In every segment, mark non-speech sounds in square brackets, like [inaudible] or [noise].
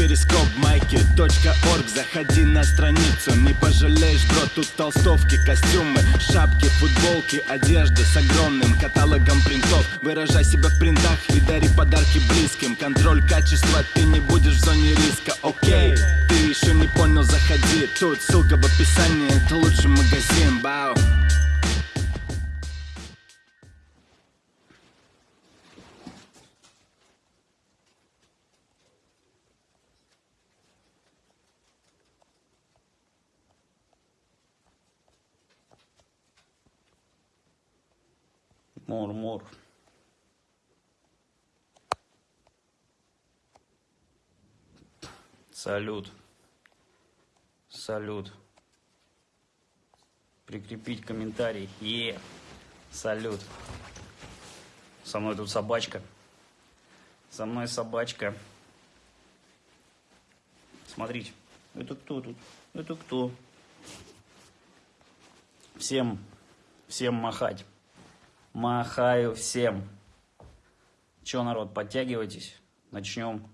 перископ майки .орг. Заходи на страницу, не пожалеешь, бро Тут толстовки, костюмы, шапки, футболки Одежда с огромным каталогом принтов. Выражай себя в принтах и дари подарки близким. Контроль качества, ты не будешь в зоне риска, окей Ты еще не понял, заходи. Тут ссылка в описании, это лучший магазин, бау Мур-мур. Салют. Салют. Прикрепить комментарий. Е. Салют. Со мной тут собачка. Со мной собачка. Смотрите. Это кто тут? Это кто? Всем, всем махать. Махаю всем. Че, народ, подтягивайтесь. Начнем.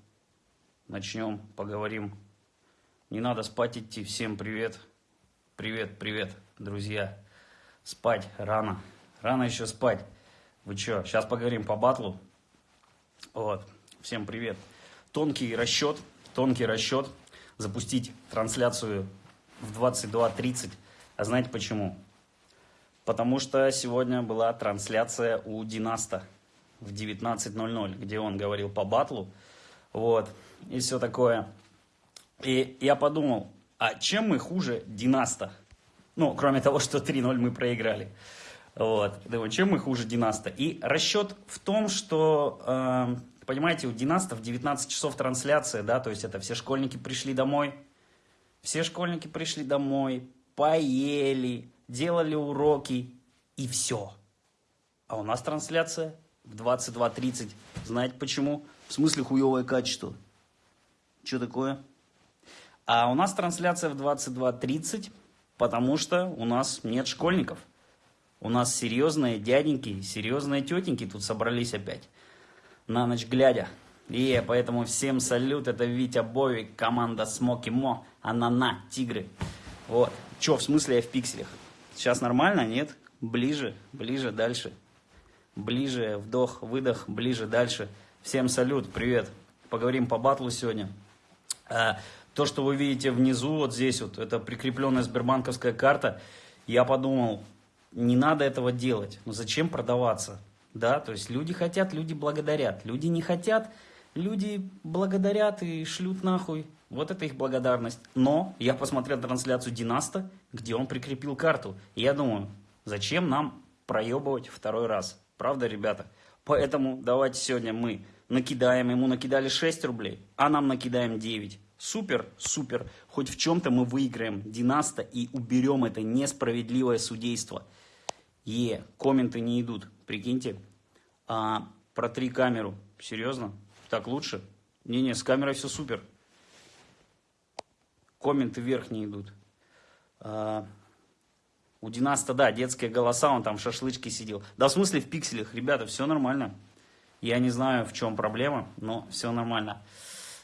Начнем, поговорим. Не надо спать идти. Всем привет. Привет, привет, друзья. Спать рано. Рано еще спать. Вы что, сейчас поговорим по батлу. Вот. Всем привет. Тонкий расчет. Тонкий расчет. Запустить трансляцию в 22.30. А знаете почему? Потому что сегодня была трансляция у Династа в 19.00, где он говорил по батлу. Вот. И все такое. И я подумал, а чем мы хуже Династа? Ну, кроме того, что 3-0 мы проиграли. Вот. Думаю, чем мы хуже Династа? И расчет в том, что, э, понимаете, у Династа в 19 часов трансляция, да, то есть это все школьники пришли домой, все школьники пришли домой, поели, делали уроки и все. А у нас трансляция в 22.30. Знаете почему? В смысле хуевое качество. Что такое? А у нас трансляция в 22.30, потому что у нас нет школьников. У нас серьезные дяденьки, серьезные тетеньки тут собрались опять. На ночь глядя. И поэтому всем салют, это Витя Бовик, команда Смоки Мо, Анана, Тигры. Вот. Че, в смысле я в пикселях? Сейчас нормально, нет? Ближе, ближе, дальше. Ближе, вдох, выдох, ближе, дальше. Всем салют, привет. Поговорим по батлу сегодня. А, то, что вы видите внизу, вот здесь вот, это прикрепленная сбербанковская карта. Я подумал, не надо этого делать. Но зачем продаваться? Да, то есть люди хотят, люди благодарят. Люди не хотят, люди благодарят и шлют нахуй. Вот это их благодарность. Но я посмотрел трансляцию Династа, где он прикрепил карту. И я думаю, зачем нам проебывать второй раз? Правда, ребята? Поэтому давайте сегодня мы накидаем, ему накидали 6 рублей, а нам накидаем 9. Супер, супер. Хоть в чем-то мы выиграем Династа и уберем это несправедливое судейство. Е, комменты не идут, прикиньте. А, протри камеру. Серьезно? Так лучше? Не-не, с камерой все супер комменты вверх не идут. А, у Династа, да, детские голоса, он там в шашлычке сидел. Да, в смысле в пикселях, ребята, все нормально. Я не знаю, в чем проблема, но все нормально.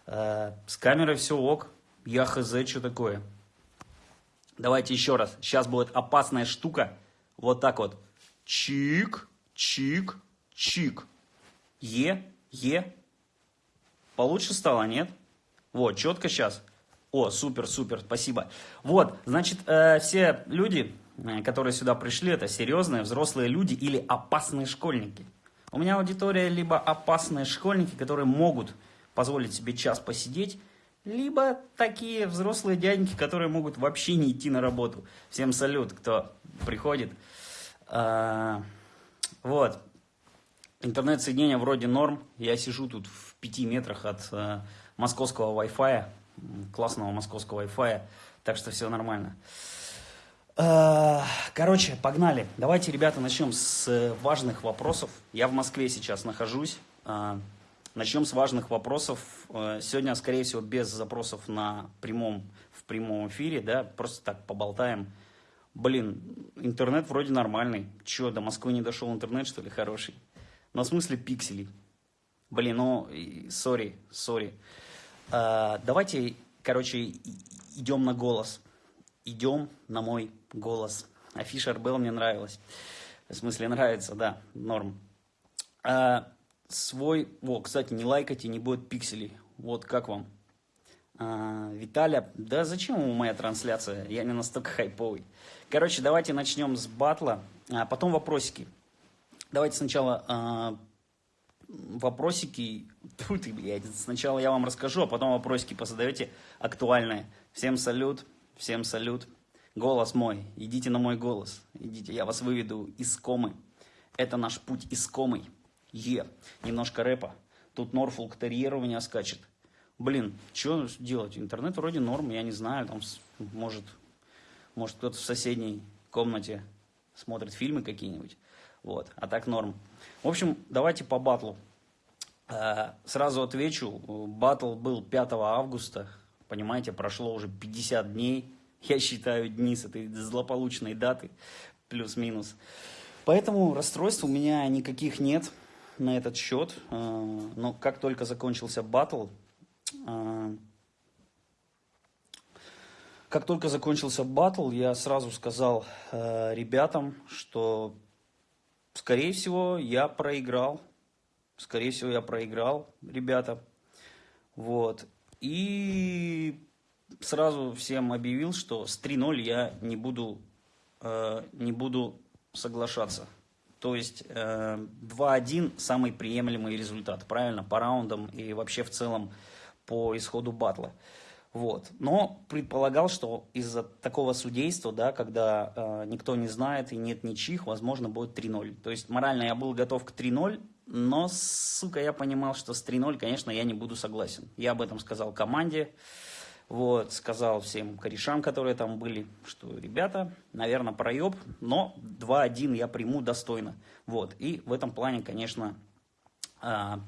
А, с камерой все ок. Я хз, что такое. Давайте еще раз. Сейчас будет опасная штука. Вот так вот. Чик, чик, чик. Е, е. Получше стало, нет? Вот, четко сейчас. О, супер, супер, спасибо. Вот, значит, э, все люди, э, которые сюда пришли, это серьезные взрослые люди или опасные школьники. У меня аудитория либо опасные школьники, которые могут позволить себе час посидеть, либо такие взрослые дяденьки, которые могут вообще не идти на работу. Всем салют, кто приходит. А, вот. Интернет-соединение вроде норм. Я сижу тут в пяти метрах от а, московского Wi-Fi классного московского Wi-Fi, так что все нормально. А, короче, погнали. Давайте, ребята, начнем с важных вопросов. Я в Москве сейчас нахожусь. А, начнем с важных вопросов. А, сегодня, скорее всего, без запросов на прямом, в прямом эфире, да, просто так поболтаем. Блин, интернет вроде нормальный. Че, до Москвы не дошел интернет, что ли, хороший? Но в смысле пикселей. Блин, ну, сори, сори. А, давайте, короче, идем на голос. Идем на мой голос. Афиша РБЛ мне нравилась. В смысле, нравится, да, норм. А, свой... О, кстати, не лайкайте, не будет пикселей. Вот как вам? А, Виталя, да зачем ему моя трансляция? Я не настолько хайповый. Короче, давайте начнем с батла, а потом вопросики. Давайте сначала а, вопросики. [laughs] Тьфу ты, блядь. Сначала я вам расскажу, а потом вопросики позадаете актуальные. Всем салют, всем салют. Голос мой, идите на мой голос. Идите, я вас выведу из комы. Это наш путь из комы. Е. Немножко рэпа. Тут Норфолк Терьер у меня скачет. Блин, что делать? Интернет вроде норм, я не знаю, там может, может кто-то в соседней комнате смотрит фильмы какие-нибудь. Вот, а так норм. В общем, давайте по батлу. Э, сразу отвечу, батл был 5 августа, понимаете, прошло уже 50 дней. Я считаю дни с этой злополучной даты, плюс-минус. Поэтому расстройств у меня никаких нет на этот счет. Э, но как только закончился батл, э, как только закончился батл, я сразу сказал ребятам, что, скорее всего, я проиграл. Скорее всего, я проиграл, ребята. Вот. И сразу всем объявил, что с 3-0 я не буду, э, не буду соглашаться. То есть э, 2-1 самый приемлемый результат, правильно, по раундам и вообще в целом по исходу батла. Вот. Но предполагал, что из-за такого судейства, да, когда э, никто не знает и нет ничьих, возможно, будет 3-0. То есть морально я был готов к 3-0, но, сука, я понимал, что с 3-0, конечно, я не буду согласен. Я об этом сказал команде. Вот, сказал всем корешам, которые там были, что, ребята, наверное, проеб, но 2-1 я приму достойно. Вот, и в этом плане, конечно,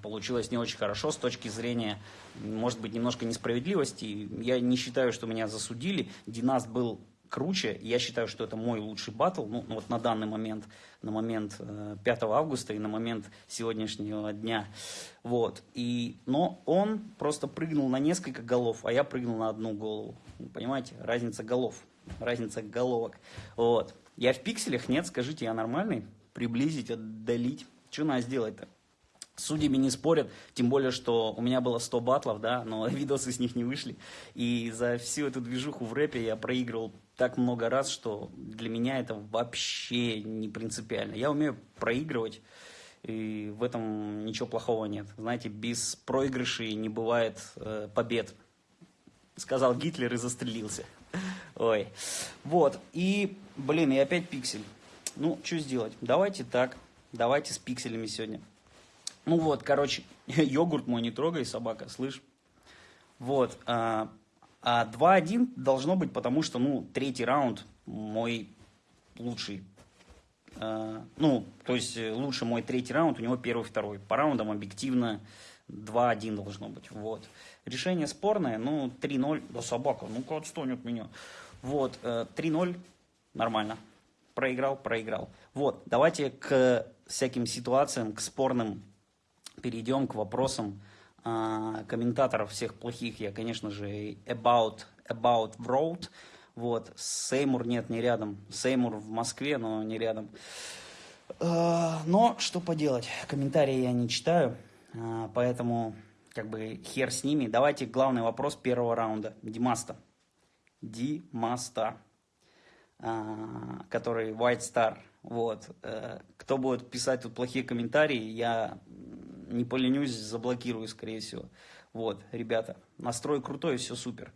получилось не очень хорошо с точки зрения, может быть, немножко несправедливости. Я не считаю, что меня засудили. Династ был круче. Я считаю, что это мой лучший батл, ну, вот на данный момент, на момент 5 э, августа и на момент сегодняшнего дня. Вот. И, но он просто прыгнул на несколько голов, а я прыгнул на одну голову. Понимаете, разница голов, разница головок. Вот. Я в пикселях? Нет, скажите, я нормальный? Приблизить, отдалить? Что надо сделать-то? Судьями не спорят, тем более, что у меня было 100 батлов, да, но [laughs] видосы с них не вышли. И за всю эту движуху в рэпе я проигрывал так много раз, что для меня это вообще не принципиально. Я умею проигрывать, и в этом ничего плохого нет. Знаете, без проигрышей не бывает э, побед. Сказал Гитлер и застрелился. [laughs] Ой. Вот. И, блин, и опять пиксель. Ну, что сделать? Давайте так. Давайте с пикселями сегодня. Ну вот, короче, [laughs] йогурт мой не трогай, собака, слышь? Вот. А, а 2-1 должно быть, потому что, ну, третий раунд мой лучший. А, ну, то есть э, лучше мой третий раунд, у него первый, второй. По раундам объективно 2-1 должно быть. Вот. Решение спорное, ну, 3-0. Да собака, ну-ка отстань от меня. Вот, 3-0, э, нормально. Проиграл, проиграл. Вот, давайте к всяким ситуациям, к спорным перейдем, к вопросам а, комментаторов всех плохих я, конечно же, About, About Road. Вот, Сеймур нет, не рядом. Сеймур в Москве, но не рядом. А, но что поделать, комментарии я не читаю, а, поэтому как бы хер с ними. Давайте главный вопрос первого раунда. Димаста. Димаста, который White Star. Вот. Э, кто будет писать тут плохие комментарии, я не поленюсь, заблокирую, скорее всего. Вот, ребята, настрой крутой, все супер.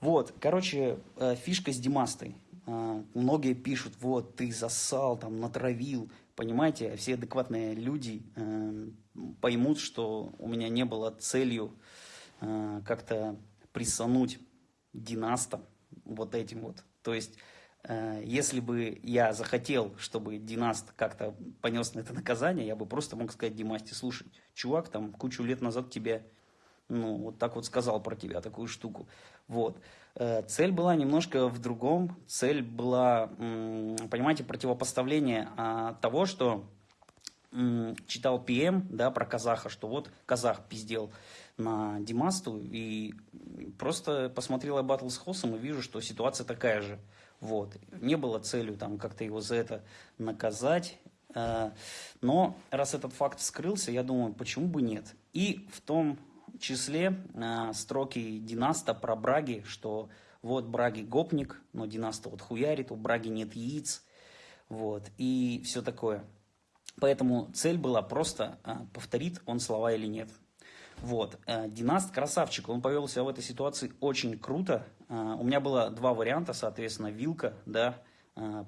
Вот, короче, э, фишка с Димастой. Э, многие пишут, вот, ты засал, там, натравил. Понимаете, все адекватные люди э, поймут, что у меня не было целью как-то присануть Династа вот этим вот. То есть если бы я захотел, чтобы Династ как-то понес на это наказание, я бы просто мог сказать Димасте, слушай, чувак там кучу лет назад тебе, ну, вот так вот сказал про тебя такую штуку. Вот. Э, цель была немножко в другом. Цель была, понимаете, противопоставление а, того, что читал ПМ, да, про казаха, что вот казах пиздел на Димасту, и просто посмотрел я батл с Хосом и вижу, что ситуация такая же. Вот. Не было целью там как-то его за это наказать, но раз этот факт скрылся, я думаю, почему бы нет. И в том числе э, строки Династа про Браги, что вот Браги гопник, но Династа вот хуярит, у Браги нет яиц, вот, и все такое. Поэтому цель была просто, а, повторит он слова или нет. Вот. Э, Династ красавчик, он повел себя в этой ситуации очень круто. У меня было два варианта, соответственно, вилка, да,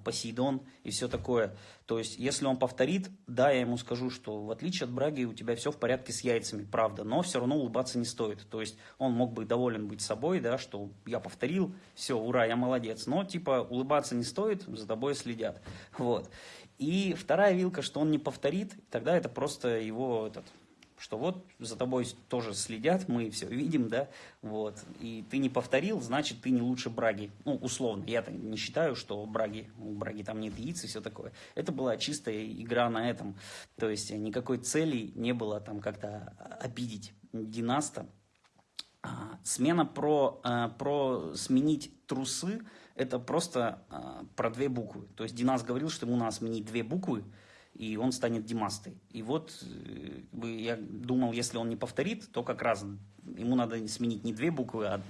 Посейдон и все такое. То есть, если он повторит, да, я ему скажу, что в отличие от Браги у тебя все в порядке с яйцами, правда, но все равно улыбаться не стоит. То есть, он мог бы доволен быть собой, да, что я повторил, все, ура, я молодец. Но, типа, улыбаться не стоит, за тобой следят. Вот. И вторая вилка, что он не повторит, тогда это просто его этот, что вот за тобой тоже следят, мы все видим, да, вот, и ты не повторил, значит, ты не лучше Браги, ну, условно, я не считаю, что Браги, у Браги там нет яиц и все такое, это была чистая игра на этом, то есть никакой цели не было там как-то обидеть Династа, а, смена про, а, про сменить трусы, это просто а, про две буквы. То есть Динас говорил, что ему надо сменить две буквы, и он станет Димастой. И вот э, я думал, если он не повторит, то как раз ему надо сменить не две буквы, а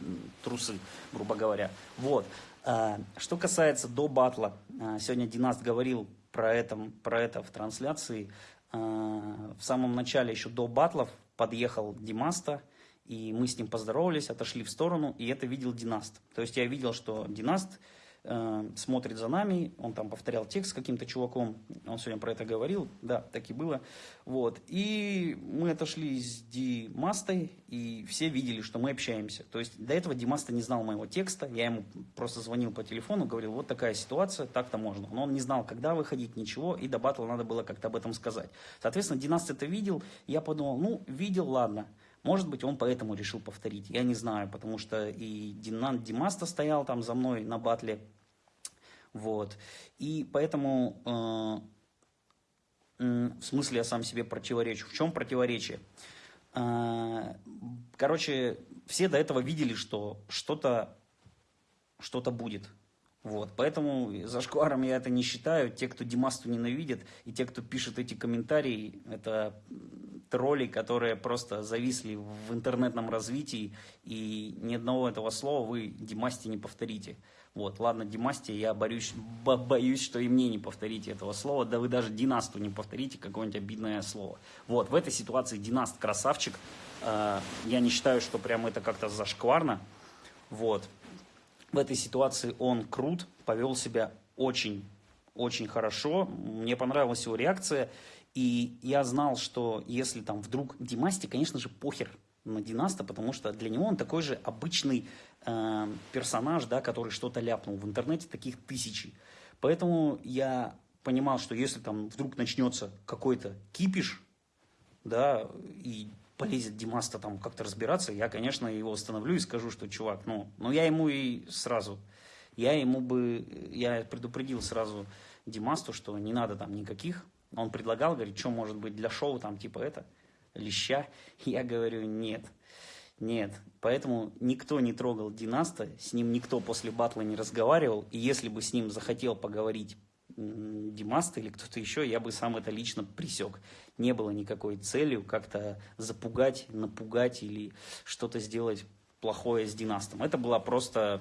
трусы, грубо говоря. Вот. А, что касается до батла, а, сегодня Династ говорил про это, про это в трансляции. А, в самом начале, еще до батлов, подъехал Димаста, и мы с ним поздоровались, отошли в сторону, и это видел Династ. То есть я видел, что Династ э, смотрит за нами, он там повторял текст с каким-то чуваком, он сегодня про это говорил, да, так и было. Вот. И мы отошли с Димастой, и все видели, что мы общаемся. То есть до этого Димаста не знал моего текста, я ему просто звонил по телефону, говорил, вот такая ситуация, так-то можно. Но он не знал, когда выходить, ничего, и до батла надо было как-то об этом сказать. Соответственно, Династ это видел, я подумал, ну, видел, ладно. Может быть, он поэтому решил повторить. Я не знаю, потому что и Динан Димаста стоял там за мной на батле. Вот. И поэтому, э, в смысле, я сам себе противоречу. В чем противоречие? Э, короче, все до этого видели, что что-то что, -то, будет. Вот, поэтому за шкваром я это не считаю. Те, кто Димасту ненавидят, и те, кто пишет эти комментарии, это тролли, которые просто зависли в интернетном развитии, и ни одного этого слова вы Димасте не повторите. Вот, ладно, Димасте, я борюсь, бо боюсь, что и мне не повторите этого слова, да вы даже Династу не повторите какое-нибудь обидное слово. Вот, в этой ситуации Династ красавчик, э, я не считаю, что прям это как-то зашкварно, вот, в этой ситуации он крут, повел себя очень, очень хорошо. Мне понравилась его реакция. И я знал, что если там вдруг Димасти, конечно же, похер на Династа, потому что для него он такой же обычный э, персонаж, да, который что-то ляпнул. В интернете таких тысячи. Поэтому я понимал, что если там вдруг начнется какой-то кипиш, да, и полезет Димаста там как-то разбираться, я, конечно, его остановлю и скажу, что, чувак, ну, ну я ему и сразу, я ему бы, я предупредил сразу Димасту, что не надо там никаких, он предлагал, говорит, что может быть для шоу там типа это, леща, [laughs] я говорю, нет, нет, поэтому никто не трогал Династа, с ним никто после батла не разговаривал, и если бы с ним захотел поговорить Димаста или кто-то еще, я бы сам это лично присек. Не было никакой целью как-то запугать, напугать или что-то сделать плохое с Династом. Это была просто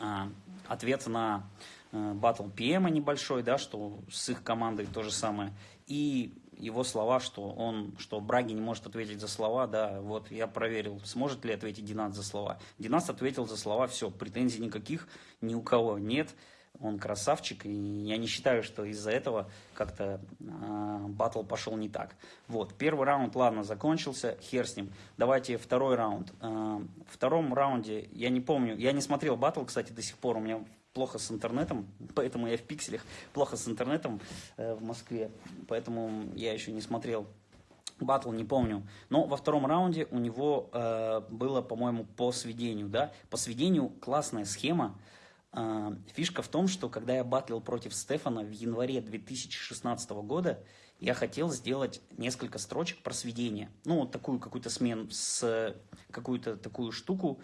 а, ответ на батл ПМа небольшой, да, что с их командой то же самое. И его слова, что он, что Браги не может ответить за слова, да, вот я проверил, сможет ли ответить Династ за слова. Династ ответил за слова, все, претензий никаких ни у кого нет он красавчик, и я не считаю, что из-за этого как-то э, батл пошел не так. Вот, первый раунд, ладно, закончился, хер с ним. Давайте второй раунд. Э, в втором раунде, я не помню, я не смотрел батл, кстати, до сих пор, у меня плохо с интернетом, поэтому я в пикселях, плохо с интернетом э, в Москве, поэтому я еще не смотрел батл, не помню. Но во втором раунде у него э, было, по-моему, по сведению, да, по сведению классная схема, а, фишка в том, что когда я батлил против Стефана в январе 2016 года, я хотел сделать несколько строчек про сведение. Ну, вот такую какую-то смену, с какую-то такую штуку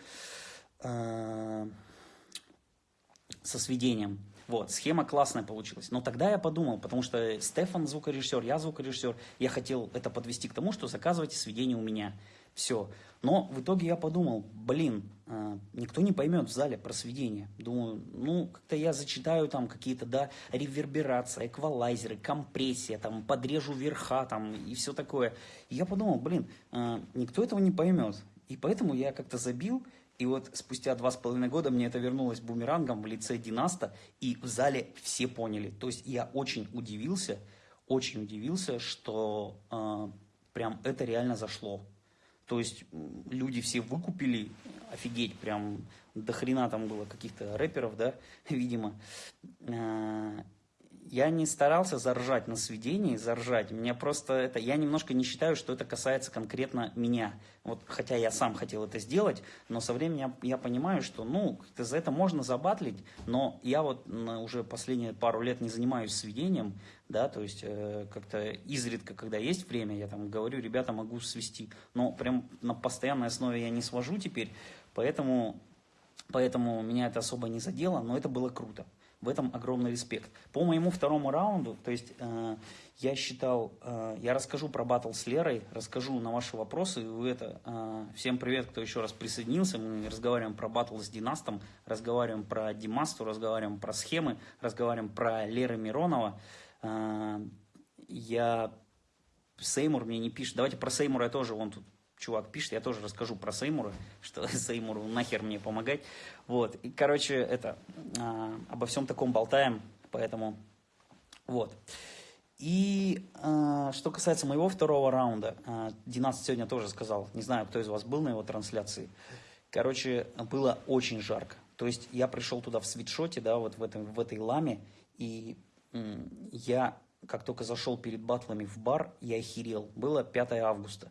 э, со сведением. Вот, схема классная получилась. Но тогда я подумал, потому что Стефан звукорежиссер, я звукорежиссер, я хотел это подвести к тому, что заказывайте сведения у меня. Все. Но в итоге я подумал, блин, э, никто не поймет в зале про сведения. Думаю, ну, как-то я зачитаю там какие-то, да, реверберация, эквалайзеры, компрессия, там, подрежу верха, там, и все такое. И я подумал, блин, э, никто этого не поймет. И поэтому я как-то забил, и вот спустя два с половиной года мне это вернулось бумерангом в лице Династа, и в зале все поняли. То есть я очень удивился, очень удивился, что э, прям это реально зашло. То есть люди все выкупили, офигеть, прям до хрена там было каких-то рэперов, да, [laughs] видимо. Э, я не старался заржать на сведении, заржать. Мне просто это, я немножко не считаю, что это касается конкретно меня. Вот, хотя я сам хотел это сделать, но со временем я, я понимаю, что, ну, за это можно забатлить, но я вот уже последние пару лет не занимаюсь сведением, да, то есть э, как-то изредка, когда есть время, я там говорю, ребята, могу свести, но прям на постоянной основе я не свожу теперь, поэтому, поэтому меня это особо не задело, но это было круто. В этом огромный респект. По моему второму раунду, то есть э, я считал, э, я расскажу про батл с Лерой, расскажу на ваши вопросы. Вы это, э, всем привет, кто еще раз присоединился. Мы разговариваем про батл с Династом, разговариваем про Димасту, разговариваем про схемы, разговариваем про Леры Миронова. Э, я Сеймур мне не пишет. Давайте про Сеймура я тоже, вон тут чувак пишет, я тоже расскажу про Сеймура, что [laughs] Сеймуру нахер мне помогать. Вот, и, короче, это, а, обо всем таком болтаем, поэтому, вот. И а, что касается моего второго раунда, а, Динас сегодня тоже сказал, не знаю, кто из вас был на его трансляции, короче, было очень жарко. То есть я пришел туда в свитшоте, да, вот в, этом, в этой ламе, и я, как только зашел перед батлами в бар, я охерел. Было 5 августа.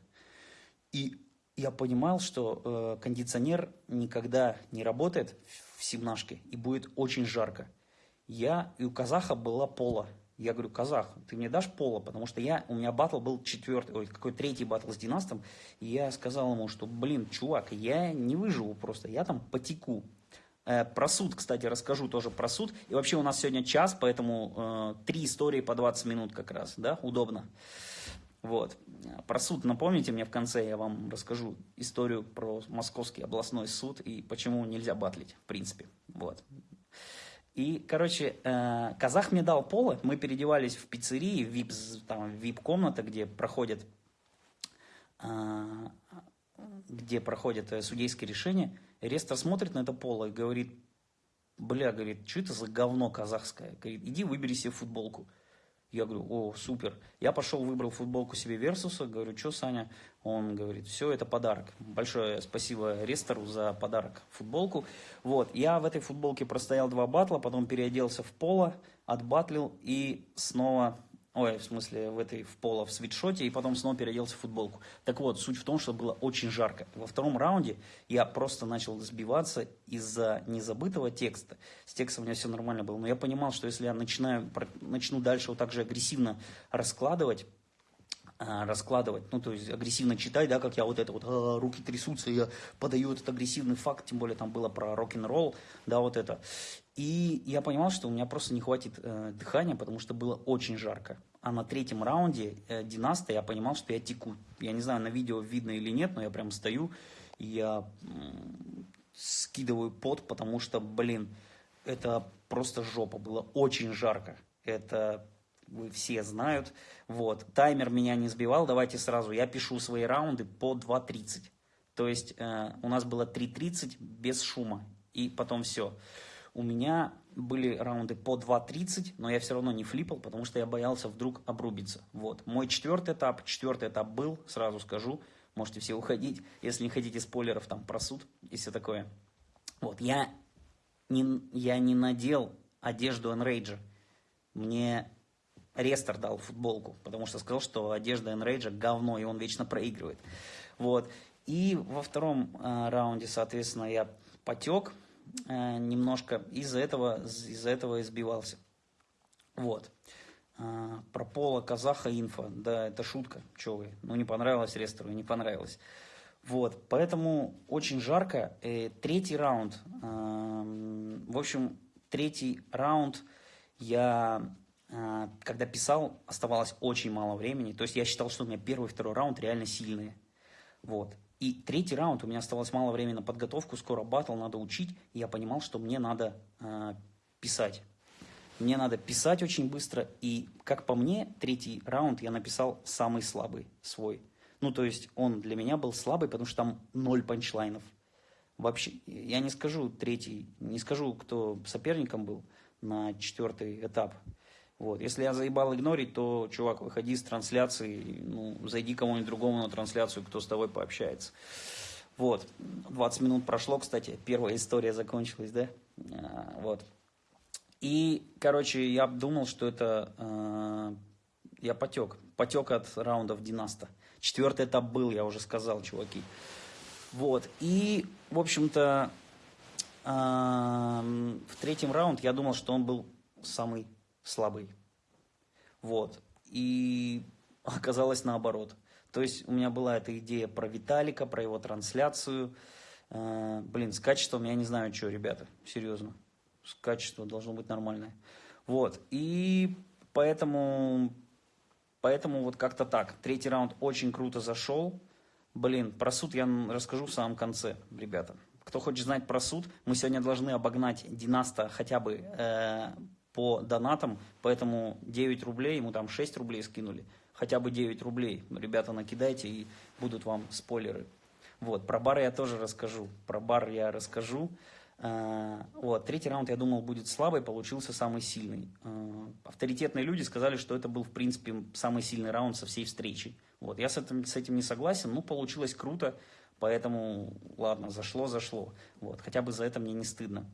И я понимал, что э, кондиционер никогда не работает в семнашке и будет очень жарко. Я, и у казаха была пола. Я говорю, казах, ты мне дашь пола? Потому что я, у меня батл был четвертый, ой, какой третий батл с Династом. И я сказал ему, что, блин, чувак, я не выживу просто, я там потеку. Э, про суд, кстати, расскажу тоже про суд. И вообще у нас сегодня час, поэтому э, три истории по 20 минут как раз, да, удобно. Вот. Про суд напомните мне в конце, я вам расскажу историю про Московский областной суд и почему нельзя батлить, в принципе. Вот. И, короче, э, казах мне дал поло, мы переодевались в пиццерии, в вип, там, вип-комната, где проходят, э, где проходят э, судейские решения. Рестор смотрит на это поло и говорит, бля, говорит, что это за говно казахское? Говорит, иди выбери себе футболку. Я говорю, о, супер. Я пошел, выбрал футболку себе Версуса, говорю, что, Саня? Он говорит, все, это подарок. Большое спасибо Рестору за подарок, футболку. Вот, я в этой футболке простоял два батла, потом переоделся в поло, отбатлил и снова Ой, в смысле, в этой в поло, в свитшоте, и потом снова переоделся в футболку. Так вот, суть в том, что было очень жарко. Во втором раунде я просто начал сбиваться из-за незабытого текста. С текстом у меня все нормально было, но я понимал, что если я начинаю, начну дальше вот так же агрессивно раскладывать, раскладывать, ну, то есть агрессивно читать, да, как я вот это вот, а, руки трясутся, я подаю этот агрессивный факт, тем более там было про рок-н-ролл, да, вот это. И я понимал, что у меня просто не хватит э, дыхания, потому что было очень жарко. А на третьем раунде э, Династа я понимал, что я теку. Я не знаю, на видео видно или нет, но я прям стою, и я э, скидываю пот, потому что, блин, это просто жопа, было очень жарко. Это все знают. Вот. Таймер меня не сбивал, давайте сразу. Я пишу свои раунды по 2.30. То есть э, у нас было 3.30 без шума. И потом все. У меня были раунды по 2.30, но я все равно не флипал, потому что я боялся вдруг обрубиться. Вот. Мой четвертый этап, четвертый этап был, сразу скажу, можете все уходить, если не хотите спойлеров там про суд и все такое. Вот, я не, я не надел одежду Enrage. Мне Рестор дал футболку, потому что сказал, что одежда Enrage говно, и он вечно проигрывает. Вот. И во втором э, раунде, соответственно, я потек, Э, немножко из-за этого, из-за этого избивался. Вот. А, про Пола Казаха инфа. Да, это шутка. Че вы? Ну, не понравилось Рестору, не понравилось. Вот, поэтому очень жарко. Э, третий раунд. Э, в общем, третий раунд я, э, когда писал, оставалось очень мало времени. То есть я считал, что у меня первый и второй раунд реально сильные. Вот. И третий раунд, у меня оставалось мало времени на подготовку, скоро батл, надо учить. И я понимал, что мне надо э, писать. Мне надо писать очень быстро. И, как по мне, третий раунд я написал самый слабый свой. Ну, то есть он для меня был слабый, потому что там ноль панчлайнов. Вообще, я не скажу третий, не скажу, кто соперником был на четвертый этап. Вот. Если я заебал игнорить, то, чувак, выходи с трансляции, ну, зайди кому-нибудь другому на трансляцию, кто с тобой пообщается. Вот. 20 минут прошло, кстати, первая история закончилась, да? А, вот. И, короче, я думал, что это... Э, я потек. Потек от раундов Династа. Четвертый этап был, я уже сказал, чуваки. Вот. И, в общем-то, э, в третьем раунде я думал, что он был самый слабый. Вот. И [laughs] оказалось наоборот. То есть у меня была эта идея про Виталика, про его трансляцию. Э, блин, с качеством я не знаю, что, ребята, серьезно. С качество должно быть нормальное. Вот. И поэтому Поэтому вот как-то так. Третий раунд очень круто зашел. Блин, про суд я расскажу в самом конце, ребята. Кто хочет знать про суд, мы сегодня должны обогнать Династа хотя бы э, по донатам, поэтому 9 рублей, ему там 6 рублей скинули, хотя бы 9 рублей. Ребята, накидайте и будут вам спойлеры. Вот, про бар я тоже расскажу, про бар я расскажу. Э, вот, третий раунд, я думал, будет слабый, получился самый сильный. Э, авторитетные люди сказали, что это был, в принципе, самый сильный раунд со всей встречи. Вот, я с этим, с этим не согласен, но получилось круто, поэтому, ладно, зашло, зашло. Вот, хотя бы за это мне не стыдно.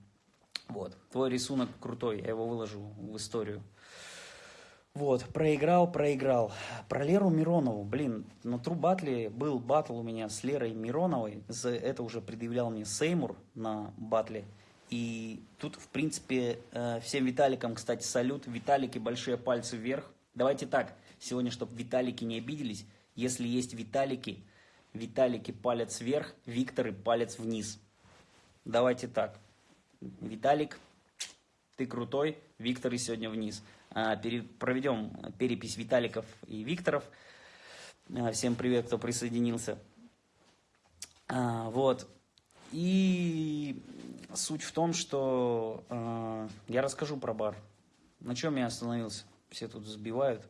Вот, твой рисунок крутой, я его выложу в историю. Вот, проиграл, проиграл. Про Леру Миронову, блин, на Тру Батле был батл у меня с Лерой Мироновой. За это уже предъявлял мне Сеймур на батле. И тут, в принципе, э, всем Виталикам, кстати, салют. Виталики, большие пальцы вверх. Давайте так, сегодня, чтобы Виталики не обиделись, если есть Виталики, Виталики палец вверх, Викторы палец вниз. Давайте так. Виталик, ты крутой, Викторы сегодня вниз. А, проведем перепись Виталиков и Викторов. А, всем привет, кто присоединился. А, вот. И суть в том, что я расскажу про бар. На чем я остановился? Все тут сбивают.